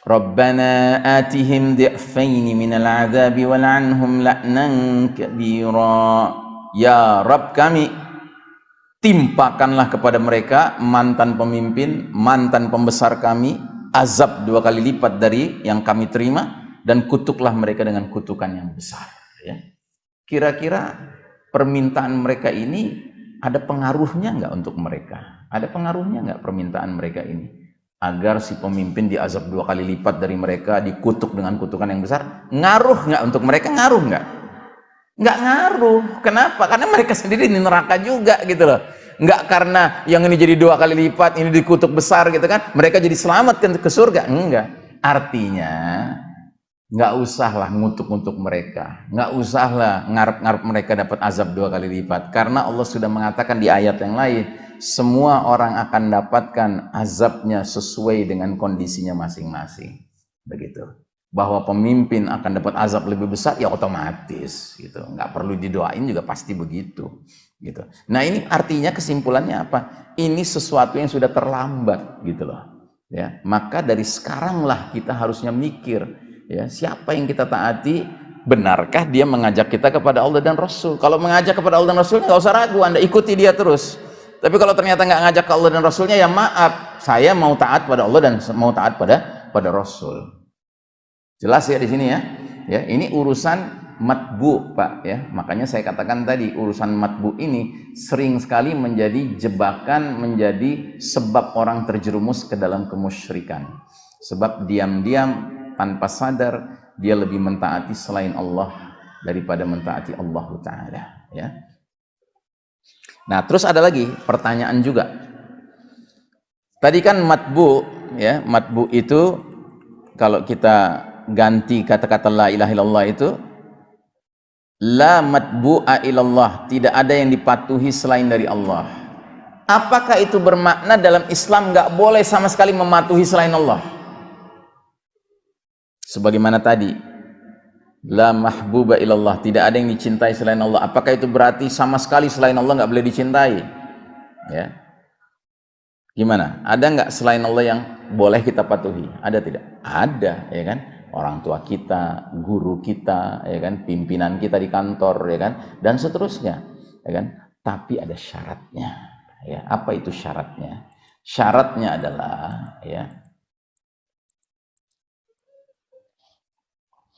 Rabbana atihim di'faini minal azabi wal'anhum la'nan kabira ya Rabb kami timpakanlah kepada mereka mantan pemimpin mantan pembesar kami azab dua kali lipat dari yang kami terima dan kutuklah mereka dengan kutukan yang besar ya kira-kira permintaan mereka ini ada pengaruhnya nggak untuk mereka? Ada pengaruhnya nggak permintaan mereka ini? Agar si pemimpin diazab dua kali lipat dari mereka, dikutuk dengan kutukan yang besar, ngaruh nggak untuk mereka? Ngaruh nggak? Nggak ngaruh. Kenapa? Karena mereka sendiri di neraka juga gitu loh. Nggak karena yang ini jadi dua kali lipat, ini dikutuk besar gitu kan, mereka jadi selamat ke surga. Enggak. Artinya nggak usahlah ngutuk-ngutuk mereka. Nggak usahlah ngarep-ngarep mereka dapat azab dua kali lipat. Karena Allah sudah mengatakan di ayat yang lain semua orang akan dapatkan azabnya sesuai dengan kondisinya masing-masing. Begitu. Bahwa pemimpin akan dapat azab lebih besar ya otomatis gitu. Nggak perlu didoain juga pasti begitu gitu. Nah ini artinya kesimpulannya apa? Ini sesuatu yang sudah terlambat gitu loh. Ya maka dari sekaranglah kita harusnya mikir ya siapa yang kita taati? Benarkah dia mengajak kita kepada Allah dan Rasul? Kalau mengajak kepada Allah dan Rasul nggak usah ragu anda ikuti dia terus. Tapi kalau ternyata nggak ngajak ke Allah dan Rasulnya ya maaf saya mau taat pada Allah dan mau taat pada pada Rasul. Jelas ya di sini ya? Ya ini urusan matbu pak ya. Makanya saya katakan tadi urusan matbu ini sering sekali menjadi jebakan menjadi sebab orang terjerumus ke dalam kemusyrikan. Sebab diam-diam tanpa sadar dia lebih mentaati selain Allah daripada mentaati Allah Ta'ala ya. Nah terus ada lagi pertanyaan juga. Tadi kan matbu ya matbu itu kalau kita ganti kata-kata la ilaha illallah itu la matbu'a ilallah tidak ada yang dipatuhi selain dari Allah. Apakah itu bermakna dalam Islam nggak boleh sama sekali mematuhi selain Allah sebagaimana tadi la mahbuba ilallah tidak ada yang dicintai selain Allah. Apakah itu berarti sama sekali selain Allah nggak boleh dicintai? Ya. Gimana? Ada nggak selain Allah yang boleh kita patuhi? Ada tidak? Ada ya kan? Orang tua kita guru kita ya kan? Pimpinan kita di kantor ya kan? Dan seterusnya ya kan? Tapi ada syaratnya ya. Apa itu syaratnya? Syaratnya adalah ya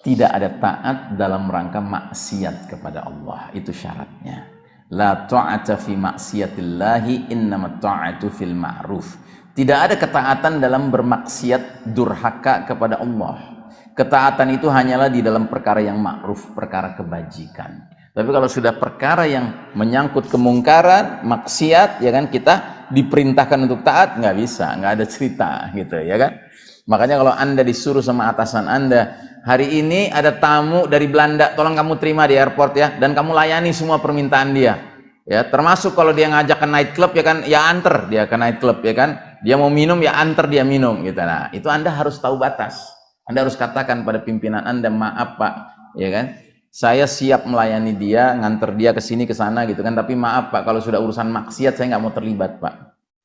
tidak ada taat dalam rangka maksiat kepada Allah. Itu syaratnya. La ta'ata fi maksiatillahi innama ta'atu fil ma'ruf. Tidak ada ketaatan dalam bermaksiat durhaka kepada Allah. Ketaatan itu hanyalah di dalam perkara yang ma'ruf perkara kebajikan. Tapi kalau sudah perkara yang menyangkut kemungkaran maksiat ya kan kita diperintahkan untuk taat nggak bisa. Nggak ada cerita gitu ya kan makanya kalau anda disuruh sama atasan anda hari ini ada tamu dari Belanda tolong kamu terima di airport ya dan kamu layani semua permintaan dia. Ya termasuk kalau dia ngajak ke night club ya kan ya anter dia ke night club ya kan. Dia mau minum ya anter dia minum gitu. Nah itu anda harus tahu batas. Anda harus katakan pada pimpinan anda maaf pak ya kan. Saya siap melayani dia nganter dia ke sini ke sana gitu kan. Tapi maaf pak kalau sudah urusan maksiat saya nggak mau terlibat pak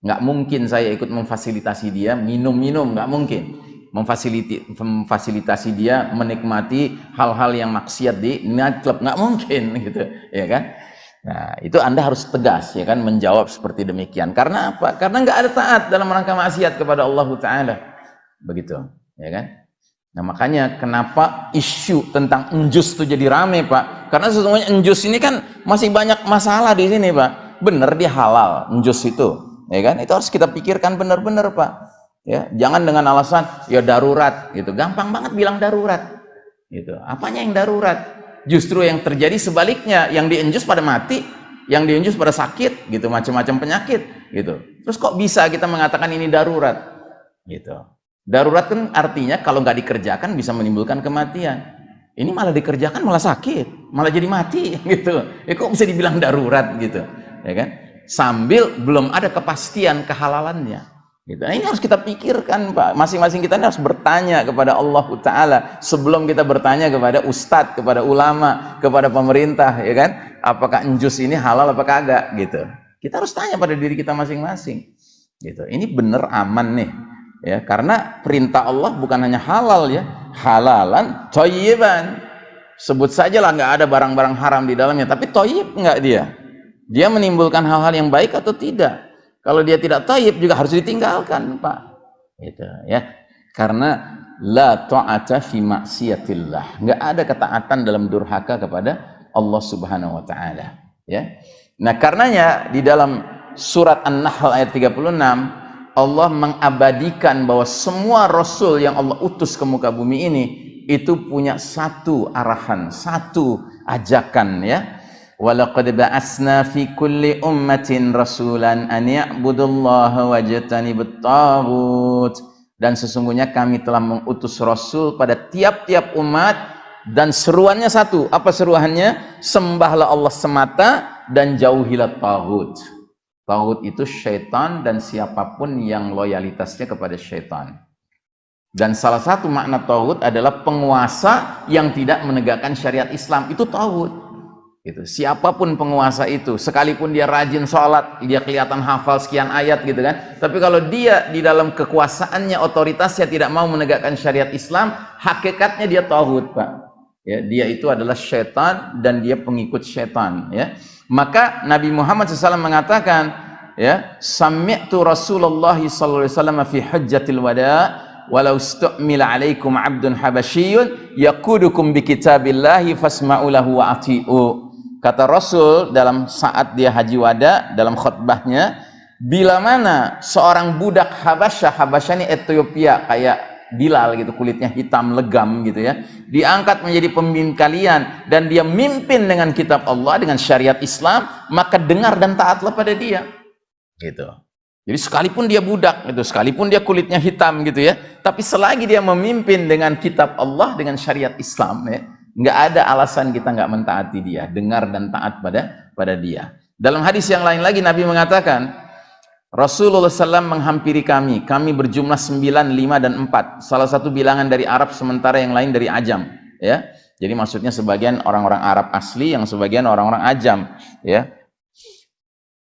nggak mungkin saya ikut memfasilitasi dia minum-minum nggak mungkin memfasilitasi dia menikmati hal-hal yang maksiat di nightclub nggak mungkin *laughs* gitu ya kan Nah, itu Anda harus tegas ya kan menjawab seperti demikian. Karena apa? Karena nggak ada taat dalam rangka maksiat kepada Allah taala. Begitu, ya kan? Nah, makanya kenapa isu tentang enjus itu jadi rame, Pak? Karena sesungguhnya enjus ini kan masih banyak masalah di sini, Pak. Benar dia halal enjus itu, ya kan? Itu harus kita pikirkan benar-benar, Pak. Ya, jangan dengan alasan ya darurat gitu. Gampang banget bilang darurat. Gitu. Apanya yang darurat? Justru yang terjadi sebaliknya, yang dienjus pada mati, yang dienjus pada sakit, gitu, macam-macam penyakit, gitu. Terus kok bisa kita mengatakan ini darurat, gitu? Darurat kan artinya kalau nggak dikerjakan bisa menimbulkan kematian. Ini malah dikerjakan malah sakit, malah jadi mati, *laughs* gitu. Ya kok bisa dibilang darurat, gitu, ya kan? Sambil belum ada kepastian kehalalannya. Gitu. Nah, ini harus kita pikirkan, Pak. Masing-masing kita harus bertanya kepada Allah Taala sebelum kita bertanya kepada ustadz, kepada ulama, kepada pemerintah, ya kan? Apakah njus ini halal apa kagak? Gitu. Kita harus tanya pada diri kita masing-masing. Gitu. Ini benar aman nih, ya. Karena perintah Allah bukan hanya halal ya, halalan, toyiban. Sebut saja lah nggak ada barang-barang haram di dalamnya, tapi toyib nggak dia? Dia menimbulkan hal-hal yang baik atau tidak? Kalau dia tidak taib juga harus ditinggalkan, Pak. Itu ya. Karena la ta'ata fi maksiatillah. Enggak ada ketaatan dalam durhaka kepada Allah Subhanahu wa taala, ya. Nah, karenanya di dalam surat An-Nahl ayat 36 Allah mengabadikan bahwa semua rasul yang Allah utus ke muka bumi ini itu punya satu arahan, satu ajakan ya Walaqad ba'asna fi kulli ummatin rasulan an ya'budullaha wajtanibut tagut. Dan sesungguhnya kami telah mengutus rasul pada tiap-tiap umat dan seruannya satu. Apa seruannya? Sembahlah Allah semata dan jauhilah tagut. Tagut itu syaitan dan siapa pun yang loyalitasnya kepada syaitan. Dan salah satu makna tagut adalah penguasa yang tidak menegakkan syariat Islam. Itu tagut gitu. Siapa pun penguasa itu, sekalipun dia rajin sholat, dia kelihatan hafal sekian ayat gitu kan. Tapi kalau dia di dalam kekuasaannya, otoritasnya tidak mau menegakkan syariat Islam, hakikatnya dia tauhid pak. Ya, dia itu adalah syaitan dan dia pengikut syaitan. Ya, maka Nabi Muhammad SAW mengatakan, ya, sami'tu Rasulullah SAW fi hajjatil wada' walau stu'mila alaikum abdun habasyiyun yakudukum bi kitabillahi fasma'u lahu wa ati'u Kata Rasul dalam saat dia haji wada dalam khutbahnya, bila mana seorang budak Habasyah, Habasyah ini Ethiopia kayak Bilal gitu, kulitnya hitam legam gitu ya, diangkat menjadi pemimpin kalian dan dia mimpin dengan kitab Allah dengan syariat Islam, maka dengar dan taatlah pada dia. Gitu. Jadi sekalipun dia budak gitu, sekalipun dia kulitnya hitam gitu ya, tapi selagi dia memimpin dengan kitab Allah dengan syariat Islam ya, nggak ada alasan kita nggak mentaati dia dengar dan taat pada pada dia. Dalam hadis yang lain lagi Nabi mengatakan Rasulullah SAW menghampiri kami. Kami berjumlah 9, 5, dan 4 salah satu bilangan dari Arab sementara yang lain dari Ajam. Ya. Jadi maksudnya sebagian orang-orang Arab asli yang sebagian orang-orang Ajam. Ya.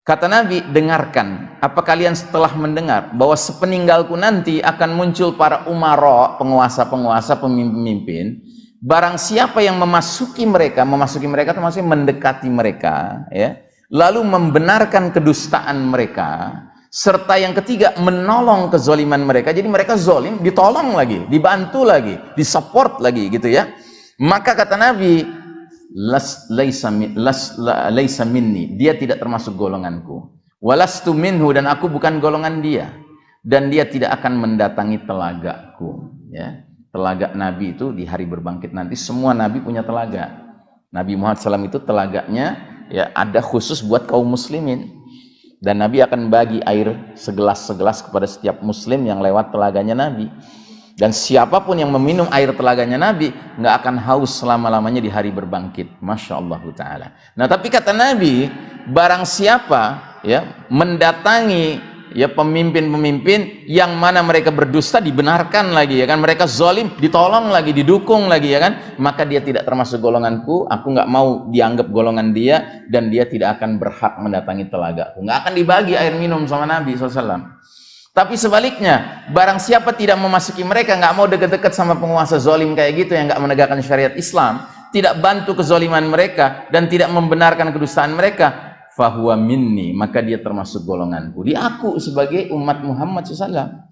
Kata Nabi, dengarkan. Apa kalian setelah mendengar bahwa sepeninggalku nanti akan muncul para umara, penguasa-penguasa, pemimpin-pemimpin barang siapa yang memasuki mereka, memasuki mereka termasuk mendekati mereka, ya, lalu membenarkan kedustaan mereka, serta yang ketiga menolong kezoliman mereka. Jadi mereka zolim, ditolong lagi, dibantu lagi, disupport lagi, gitu ya. Maka kata Nabi, las laisa las laisa minni, dia tidak termasuk golonganku. Walastu minhu dan aku bukan golongan dia dan dia tidak akan mendatangi telagaku, ya telaga Nabi itu di hari berbangkit nanti semua Nabi punya telaga. Nabi Muhammad SAW itu telaganya ya ada khusus buat kaum muslimin. Dan Nabi akan bagi air segelas-segelas kepada setiap muslim yang lewat telaganya Nabi. Dan siapa pun yang meminum air telaganya Nabi nggak akan haus selama-lamanya di hari berbangkit. Masya Allah Ta'ala. Nah tapi kata Nabi barang siapa ya mendatangi ya pemimpin-pemimpin yang mana mereka berdusta dibenarkan lagi ya kan? Mereka zalim ditolong lagi didukung lagi ya kan? Maka dia tidak termasuk golonganku aku nggak mau dianggap golongan dia dan dia tidak akan berhak mendatangi telagaku. Nggak akan dibagi air minum sama Nabi SAW tapi sebaliknya barang siapa tidak memasuki mereka nggak mau deket-deket sama penguasa zalim kayak gitu yang nggak menegakkan syariat Islam tidak bantu kezoliman mereka dan tidak membenarkan kedustaan mereka fahuwa minni maka dia termasuk golonganku. Dia aku sebagai umat Muhammad SAW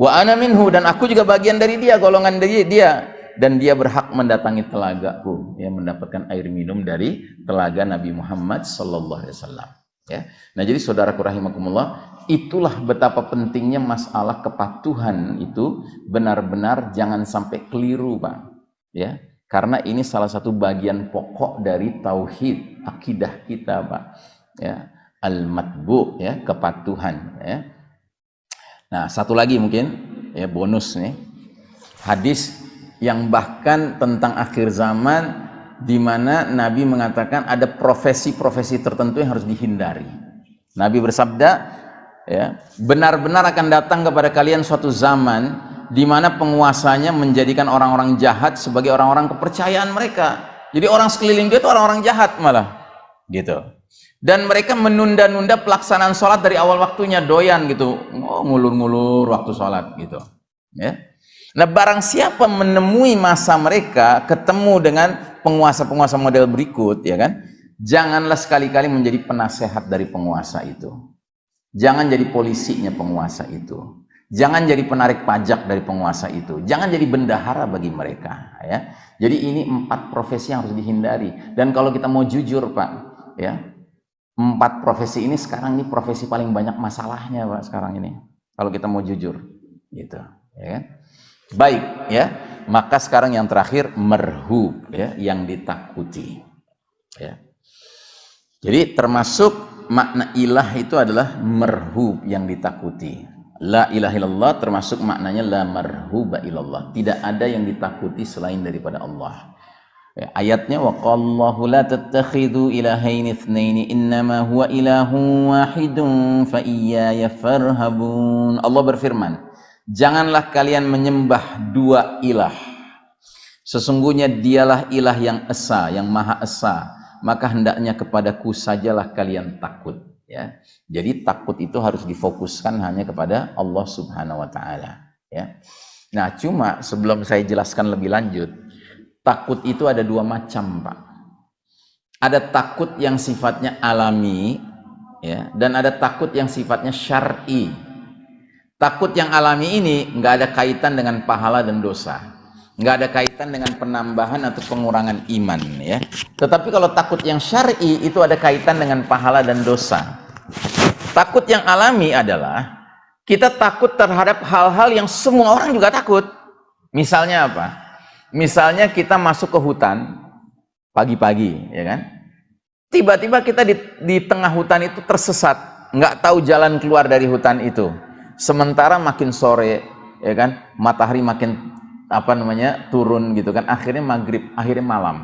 wa ana minhu dan aku juga bagian dari dia golongan dari dia. Dan dia berhak mendatangi telagaku yang mendapatkan air minum dari telaga Nabi Muhammad sallallahu alaihi wasallam ya. Nah jadi saudaraku rahimakumullah itulah betapa pentingnya masalah kepatuhan itu benar-benar jangan sampai keliru Pak ya. Karena ini salah satu bagian pokok dari tauhid akidah kita Pak ya al-matbu ya kepatuhan ya Nah, satu lagi mungkin ya bonus nih. Hadis yang bahkan tentang akhir zaman di mana Nabi mengatakan ada profesi-profesi tertentu yang harus dihindari. Nabi bersabda, ya, benar-benar akan datang kepada kalian suatu zaman di mana penguasanya menjadikan orang-orang jahat sebagai orang-orang kepercayaan mereka. Jadi orang sekeliling dia itu orang-orang jahat malah. Gitu dan mereka menunda-nunda pelaksanaan sholat dari awal waktunya doyan gitu. Oh ngulur-ngulur waktu sholat gitu ya. Nah barang siapa menemui masa mereka ketemu dengan penguasa-penguasa model berikut ya kan janganlah sekali-kali menjadi penasehat dari penguasa itu. Jangan jadi polisinya penguasa itu. Jangan jadi penarik pajak dari penguasa itu. Jangan jadi bendahara bagi mereka ya. Jadi ini empat profesi yang harus dihindari. Dan kalau kita mau jujur pak ya empat profesi ini sekarang ini profesi paling banyak masalahnya pak sekarang ini. Kalau kita mau jujur gitu ya kan? Baik ya. Maka sekarang yang terakhir merhub ya yang ditakuti ya. Jadi termasuk makna ilah itu adalah merhub yang ditakuti. La ilaha illallah termasuk maknanya la marhuba ilallah. Tidak ada yang ditakuti selain daripada Allah ayatnya wa qallahu la tattakhidhu ilahaini itsnaini innama huwa ilahun wahidun fa iyaya farhabun. Allah berfirman, janganlah kalian menyembah dua ilah. Sesungguhnya dialah ilah yang esa, yang maha esa. Maka hendaknya kepadaku sajalah kalian takut. Ya, jadi takut itu harus difokuskan hanya kepada Allah Subhanahu Wa Taala. Ya, nah cuma sebelum saya jelaskan lebih lanjut, takut itu ada dua macam pak. Ada takut yang sifatnya alami ya dan ada takut yang sifatnya syar'i. Takut yang alami ini nggak ada kaitan dengan pahala dan dosa. Nggak ada kaitan dengan penambahan atau pengurangan iman ya. Tetapi kalau takut yang syar'i itu ada kaitan dengan pahala dan dosa. Takut yang alami adalah kita takut terhadap hal-hal yang semua orang juga takut. Misalnya apa Misalnya kita masuk ke hutan pagi-pagi, ya kan? Tiba-tiba kita di, di tengah hutan itu tersesat, nggak tahu jalan keluar dari hutan itu. Sementara makin sore, ya kan, matahari makin apa namanya turun gitu kan, akhirnya maghrib, akhirnya malam.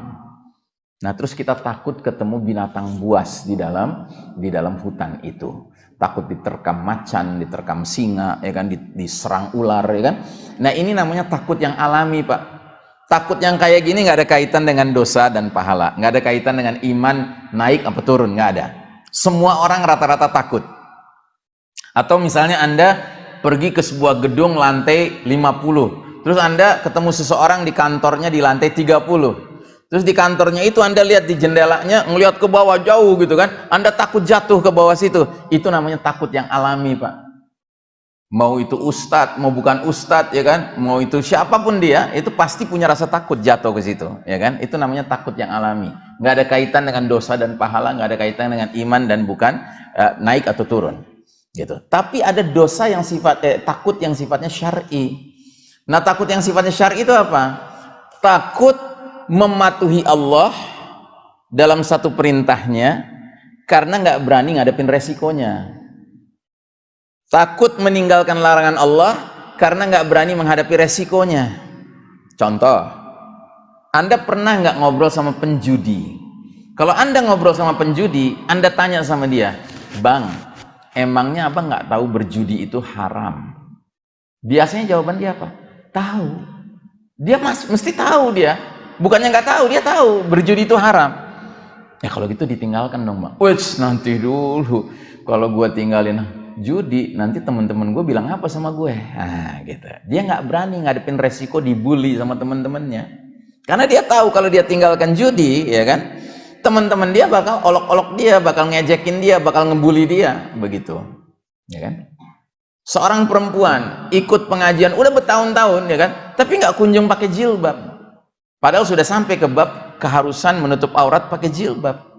Nah terus kita takut ketemu binatang buas di dalam di dalam hutan itu. Takut diterkam macan, diterkam singa, ya kan, diserang ular, ya kan. Nah ini namanya takut yang alami pak takut yang kayak gini nggak ada kaitan dengan dosa dan pahala. Nggak ada kaitan dengan iman naik apa turun nggak ada. Semua orang rata-rata takut. Atau misalnya anda pergi ke sebuah gedung lantai 50 terus anda ketemu seseorang di kantornya di lantai 30 terus di kantornya itu anda lihat di jendelanya ngelihat ke bawah jauh gitu kan. Anda takut jatuh ke bawah situ. Itu namanya takut yang alami pak mau itu ustadz, mau bukan ustadz, ya kan, mau itu siapa pun dia, itu pasti punya rasa takut jatuh ke situ, ya kan, itu namanya takut yang alami, nggak ada kaitan dengan dosa dan pahala, nggak ada kaitan dengan iman dan bukan uh, naik atau turun, gitu. Tapi ada dosa yang sifat, eh, takut yang sifatnya syar'i. Nah, takut yang sifatnya syar'i itu apa? Takut mematuhi Allah dalam satu perintahnya karena nggak berani ngadepin resikonya takut meninggalkan larangan Allah karena nggak berani menghadapi resikonya. Contoh anda pernah nggak ngobrol sama penjudi? Kalau anda ngobrol sama penjudi anda tanya sama dia bang emangnya apa nggak tahu berjudi itu haram? Biasanya jawaban dia apa? Tahu. Dia mas, mesti tahu dia. Bukannya nggak tahu dia tahu berjudi itu haram. Ya kalau gitu ditinggalkan dong bang Wih, nanti dulu. Kalau gua tinggalin judi nanti teman-teman gue bilang apa sama gue nah gitu dia nggak berani ngadepin resiko dibully sama teman-temannya Karena dia tahu kalau dia tinggalkan judi, ya kan? Teman-teman dia bakal olok-olok dia, bakal ngejekin dia, bakal ngebully dia, begitu. Ya kan? Seorang perempuan ikut pengajian udah bertahun-tahun, ya kan? Tapi nggak kunjung pakai jilbab. Padahal sudah sampai ke bab keharusan menutup aurat pakai jilbab.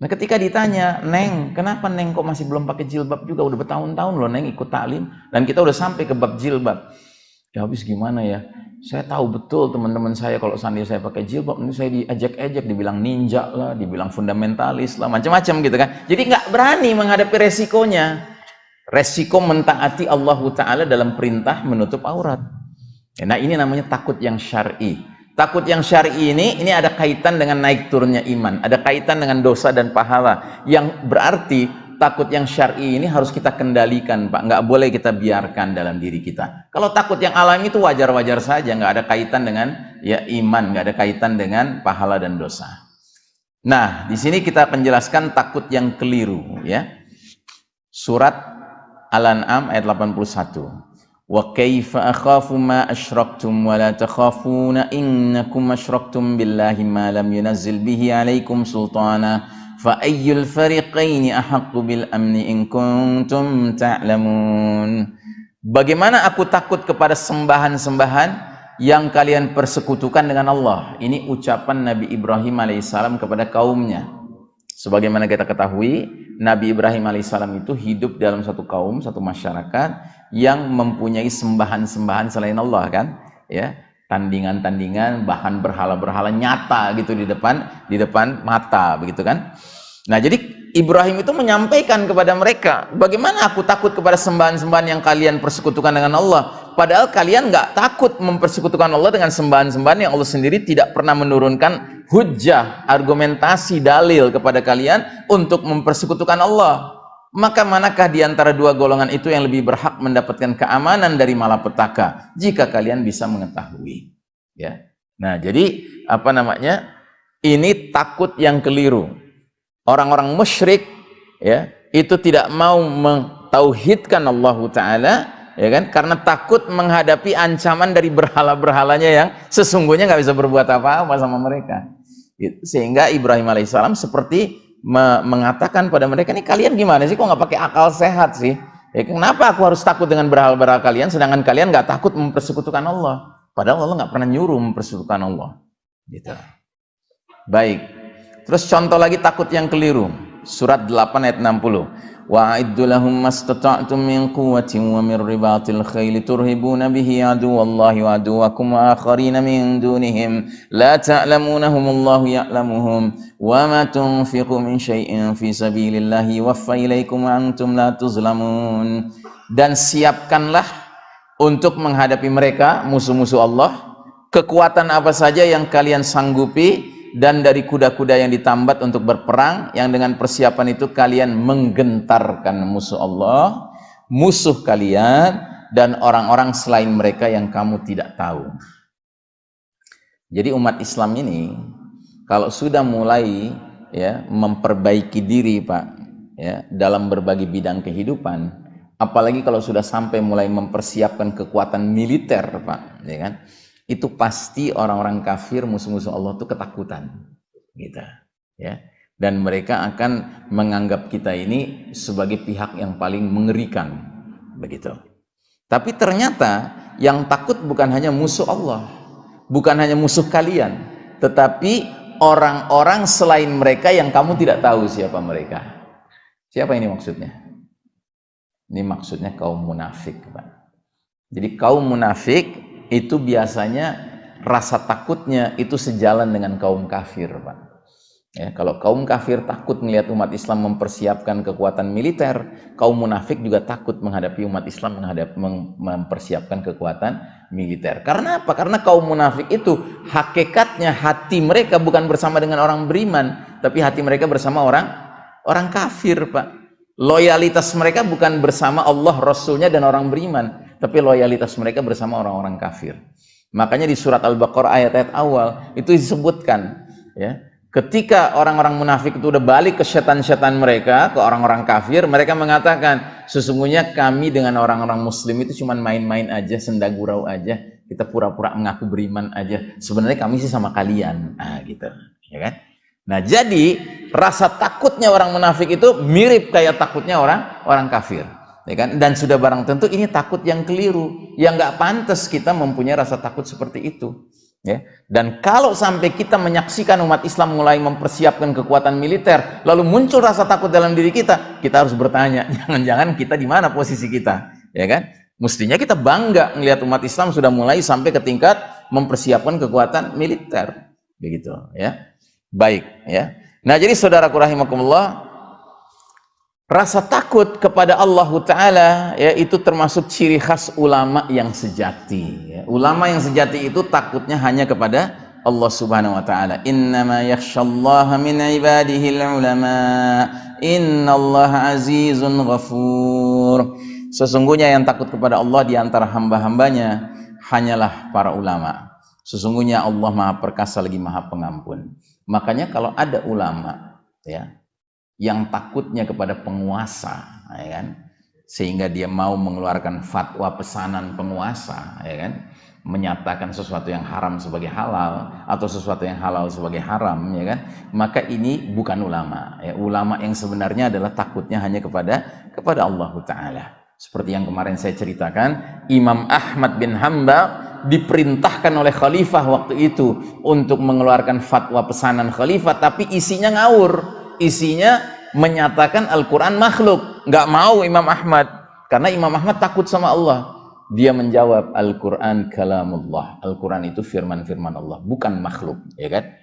Nah ketika ditanya, Neng, kenapa Neng kok masih belum pakai jilbab juga? Udah bertahun-tahun loh Neng ikut taklim. Dan kita udah sampai ke bab jilbab. Ya habis gimana ya? Saya tahu betul teman-teman saya kalau seandainya saya pakai jilbab, ini saya diajak-ajak, dibilang ninja lah, dibilang fundamentalis lah, macam-macam gitu kan. Jadi nggak berani menghadapi resikonya. Resiko mentaati Allah Ta'ala dalam perintah menutup aurat. Nah ini namanya takut yang syar'i. Takut yang syar'i ini ini ada kaitan dengan naik turunnya iman, ada kaitan dengan dosa dan pahala. Yang berarti takut yang syar'i ini harus kita kendalikan, Pak. Nggak boleh kita biarkan dalam diri kita. Kalau takut yang alami itu wajar-wajar saja, nggak ada kaitan dengan ya iman, nggak ada kaitan dengan pahala dan dosa. Nah, di sini kita penjelaskan takut yang keliru, ya. Surat Al-An'am ayat 81 wa kaifa akhafu ma asyraktum wa la takhafuna innakum asyraktum billahi ma lam yunazzil bihi alaikum sultana fa ayyul fariqaini ahaqqu bil Bagaimana aku takut kepada sembahan-sembahan yang kalian persekutukan dengan Allah. Ini ucapan Nabi Ibrahim alaihissalam kepada kaumnya. Sebagaimana kita ketahui, Nabi Ibrahim alaihissalam itu hidup dalam satu kaum, satu masyarakat yang mempunyai sembahan-sembahan selain Allah kan? Ya tandingan-tandingan bahan berhala-berhala nyata gitu di depan di depan mata begitu kan? Nah jadi Ibrahim itu menyampaikan kepada mereka bagaimana aku takut kepada sembahan-sembahan yang kalian persekutukan dengan Allah? Padahal kalian nggak takut mempersekutukan Allah dengan sembahan-sembahan yang Allah sendiri tidak pernah menurunkan hujah argumentasi dalil kepada kalian untuk mempersekutukan Allah. Maka manakah di antara dua golongan itu yang lebih berhak mendapatkan keamanan dari malapetaka? Jika kalian bisa mengetahui. Ya. Nah jadi apa namanya? Ini takut yang keliru. Orang-orang musyrik ya itu tidak mau mentauhidkan Allah taala ya kan? Karena takut menghadapi ancaman dari berhala-berhalanya yang sesungguhnya nggak bisa berbuat apa-apa sama mereka sehingga Ibrahim alaihissalam seperti mengatakan pada mereka ini kalian gimana sih? Kok nggak pakai akal sehat sih? Ya, kenapa aku harus takut dengan berhal-berhal kalian sedangkan kalian nggak takut mempersekutukan Allah? Padahal Allah nggak pernah nyuruh mempersekutukan Allah. Gitu. Baik. Terus contoh lagi takut yang keliru. Surat 8 ayat 60 وأعدوا لهم ما استطعتم من قوة ومن رباط الخيل ترهبون به عدو الله وعدوكم وآخرين من دونهم لا تعلمونهم الله يعلمهم وما تنفقوا من شيء في سبيل الله يوفى إليكم وأنتم لا تظلمون dan siapkanlah untuk menghadapi mereka musuh-musuh Allah kekuatan apa saja yang kalian sanggupi dan dari kuda-kuda yang ditambat untuk berperang yang dengan persiapan itu kalian menggentarkan musuh Allah musuh kalian dan orang-orang selain mereka yang kamu tidak tahu. Jadi umat Islam ini kalau sudah mulai ya memperbaiki diri Pak ya dalam berbagai bidang kehidupan apalagi kalau sudah sampai mulai mempersiapkan kekuatan militer Pak ya kan itu pasti orang-orang kafir musuh-musuh Allah itu ketakutan gitu ya. Dan mereka akan menganggap kita ini sebagai pihak yang paling mengerikan begitu. Tapi ternyata yang takut bukan hanya musuh Allah bukan hanya musuh kalian tetapi orang-orang selain mereka yang kamu tidak tahu siapa mereka. Siapa ini maksudnya? Ini maksudnya kaum munafik Pak. jadi kaum munafik itu biasanya rasa takutnya itu sejalan dengan kaum kafir, Pak. Ya, kalau kaum kafir takut melihat umat Islam mempersiapkan kekuatan militer, kaum munafik juga takut menghadapi umat Islam menghadap, mempersiapkan kekuatan militer. Karena apa? Karena kaum munafik itu hakikatnya hati mereka bukan bersama dengan orang beriman, tapi hati mereka bersama orang orang kafir, Pak. Loyalitas mereka bukan bersama Allah, Rasulnya dan orang beriman, tapi loyalitas mereka bersama orang-orang kafir. Makanya di surat Al-Baqarah ayat-ayat awal itu disebutkan ya, ketika orang-orang munafik itu udah balik ke setan-setan mereka, ke orang-orang kafir, mereka mengatakan, sesungguhnya kami dengan orang-orang muslim itu cuma main-main aja, senda gurau aja. kita pura-pura mengaku beriman aja. Sebenarnya kami sih sama kalian. Nah gitu ya kan? Nah jadi rasa takutnya orang munafik itu mirip kayak takutnya orang orang kafir ya kan dan sudah barang tentu ini takut yang keliru yang nggak pantas kita mempunyai rasa takut seperti itu ya dan kalau sampai kita menyaksikan umat Islam mulai mempersiapkan kekuatan militer lalu muncul rasa takut dalam diri kita kita harus bertanya *laughs* jangan-jangan kita di mana posisi kita ya kan Mestinya kita bangga melihat umat Islam sudah mulai sampai ke tingkat mempersiapkan kekuatan militer. Begitu ya. Baik ya. Nah, jadi saudaraku rahimakumullah, rasa takut kepada Allah taala ya itu termasuk ciri khas ulama yang sejati ya. Ulama yang sejati itu takutnya hanya kepada Allah Subhanahu wa taala. Innama yakhsyallaha min ibadihi ulama. Innallaha azizun ghafur. Sesungguhnya yang takut kepada Allah di antara hamba-hambanya hanyalah para ulama. Sesungguhnya Allah Maha Perkasa lagi Maha Pengampun. Makanya kalau ada ulama ya yang takutnya kepada penguasa, ya kan? Sehingga dia mau mengeluarkan fatwa pesanan penguasa, ya kan? menyatakan sesuatu yang haram sebagai halal atau sesuatu yang halal sebagai haram ya kan maka ini bukan ulama ya ulama yang sebenarnya adalah takutnya hanya kepada kepada Allah taala seperti yang kemarin saya ceritakan, Imam Ahmad bin Hambal diperintahkan oleh khalifah waktu itu untuk mengeluarkan fatwa pesanan khalifah, tapi isinya ngawur. Isinya menyatakan Al-Quran makhluk. Nggak mau Imam Ahmad. Karena Imam Ahmad takut sama Allah. Dia menjawab Al-Quran kalamullah. Al-Quran itu firman-firman Allah, bukan makhluk. Ya kan?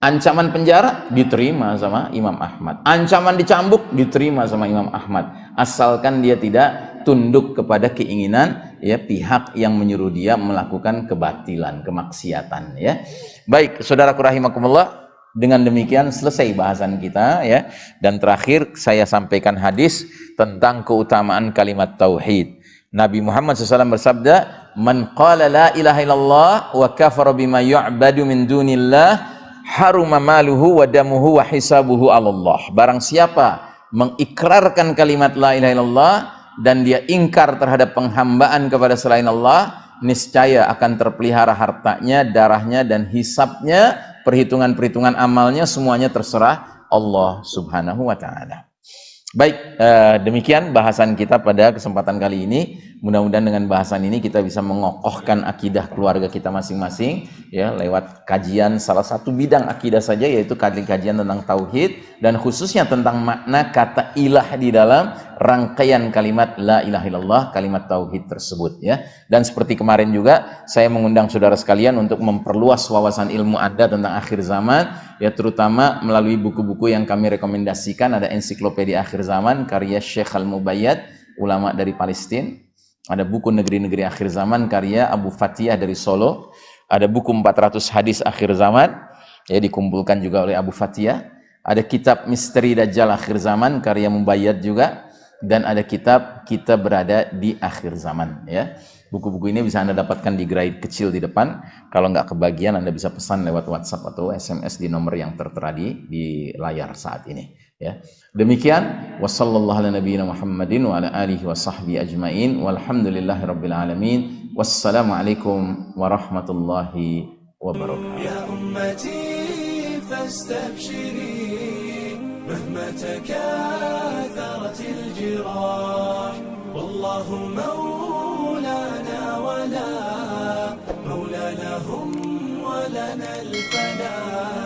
Ancaman penjara diterima sama Imam Ahmad. Ancaman dicambuk diterima sama Imam Ahmad. Asalkan dia tidak tunduk kepada keinginan ya pihak yang menyuruh dia melakukan kebatilan, kemaksiatan ya. Baik, saudaraku rahimakumullah, dengan demikian selesai bahasan kita ya. Dan terakhir saya sampaikan hadis tentang keutamaan kalimat tauhid. Nabi Muhammad SAW bersabda, "Man qala la ilaha illallah wa kafara bima yu'badu min dunillah" haruma maluhu wa damuhu wa hisabuhu Allah. Barang siapa mengikrarkan kalimat la ilaha illallah dan dia ingkar terhadap penghambaan kepada selain Allah, niscaya akan terpelihara hartanya, darahnya dan hisabnya, perhitungan-perhitungan amalnya semuanya terserah Allah Subhanahu wa taala. Baik, eh, demikian bahasan kita pada kesempatan kali ini. Mudah-mudahan dengan bahasan ini kita bisa mengokohkan akidah keluarga kita masing-masing ya lewat kajian salah satu bidang akidah saja yaitu kajian tentang tauhid dan khususnya tentang makna kata ilah di dalam rangkaian kalimat la ilaha illallah kalimat tauhid tersebut ya. Dan seperti kemarin juga saya mengundang saudara sekalian untuk memperluas wawasan ilmu Anda tentang akhir zaman ya terutama melalui buku-buku yang kami rekomendasikan ada ensiklopedia akhir zaman karya Syekh Al-Mubayyad ulama dari Palestina ada buku negeri-negeri akhir zaman karya Abu Fatihah dari Solo. Ada buku 400 hadis akhir zaman ya dikumpulkan juga oleh Abu Fatihah. Ada kitab Misteri Dajjal akhir zaman karya Mubayyad juga dan ada kitab Kita Berada di Akhir Zaman ya. Buku-buku ini bisa Anda dapatkan di grade kecil di depan. Kalau nggak kebagian Anda bisa pesan lewat WhatsApp atau SMS di nomor yang tertera di, di layar saat ini ya demikian wasallallahu ala nabiyina muhammadin wa ala alihi wa sahbihi ajmain walhamdulillahi rabbil alamin wassalamu alaikum warahmatullahi wabarakatuh ya ummati fastabshiri مهما تكاثرت الجراح والله مولانا ولا مولى لهم ولنا الفلاح.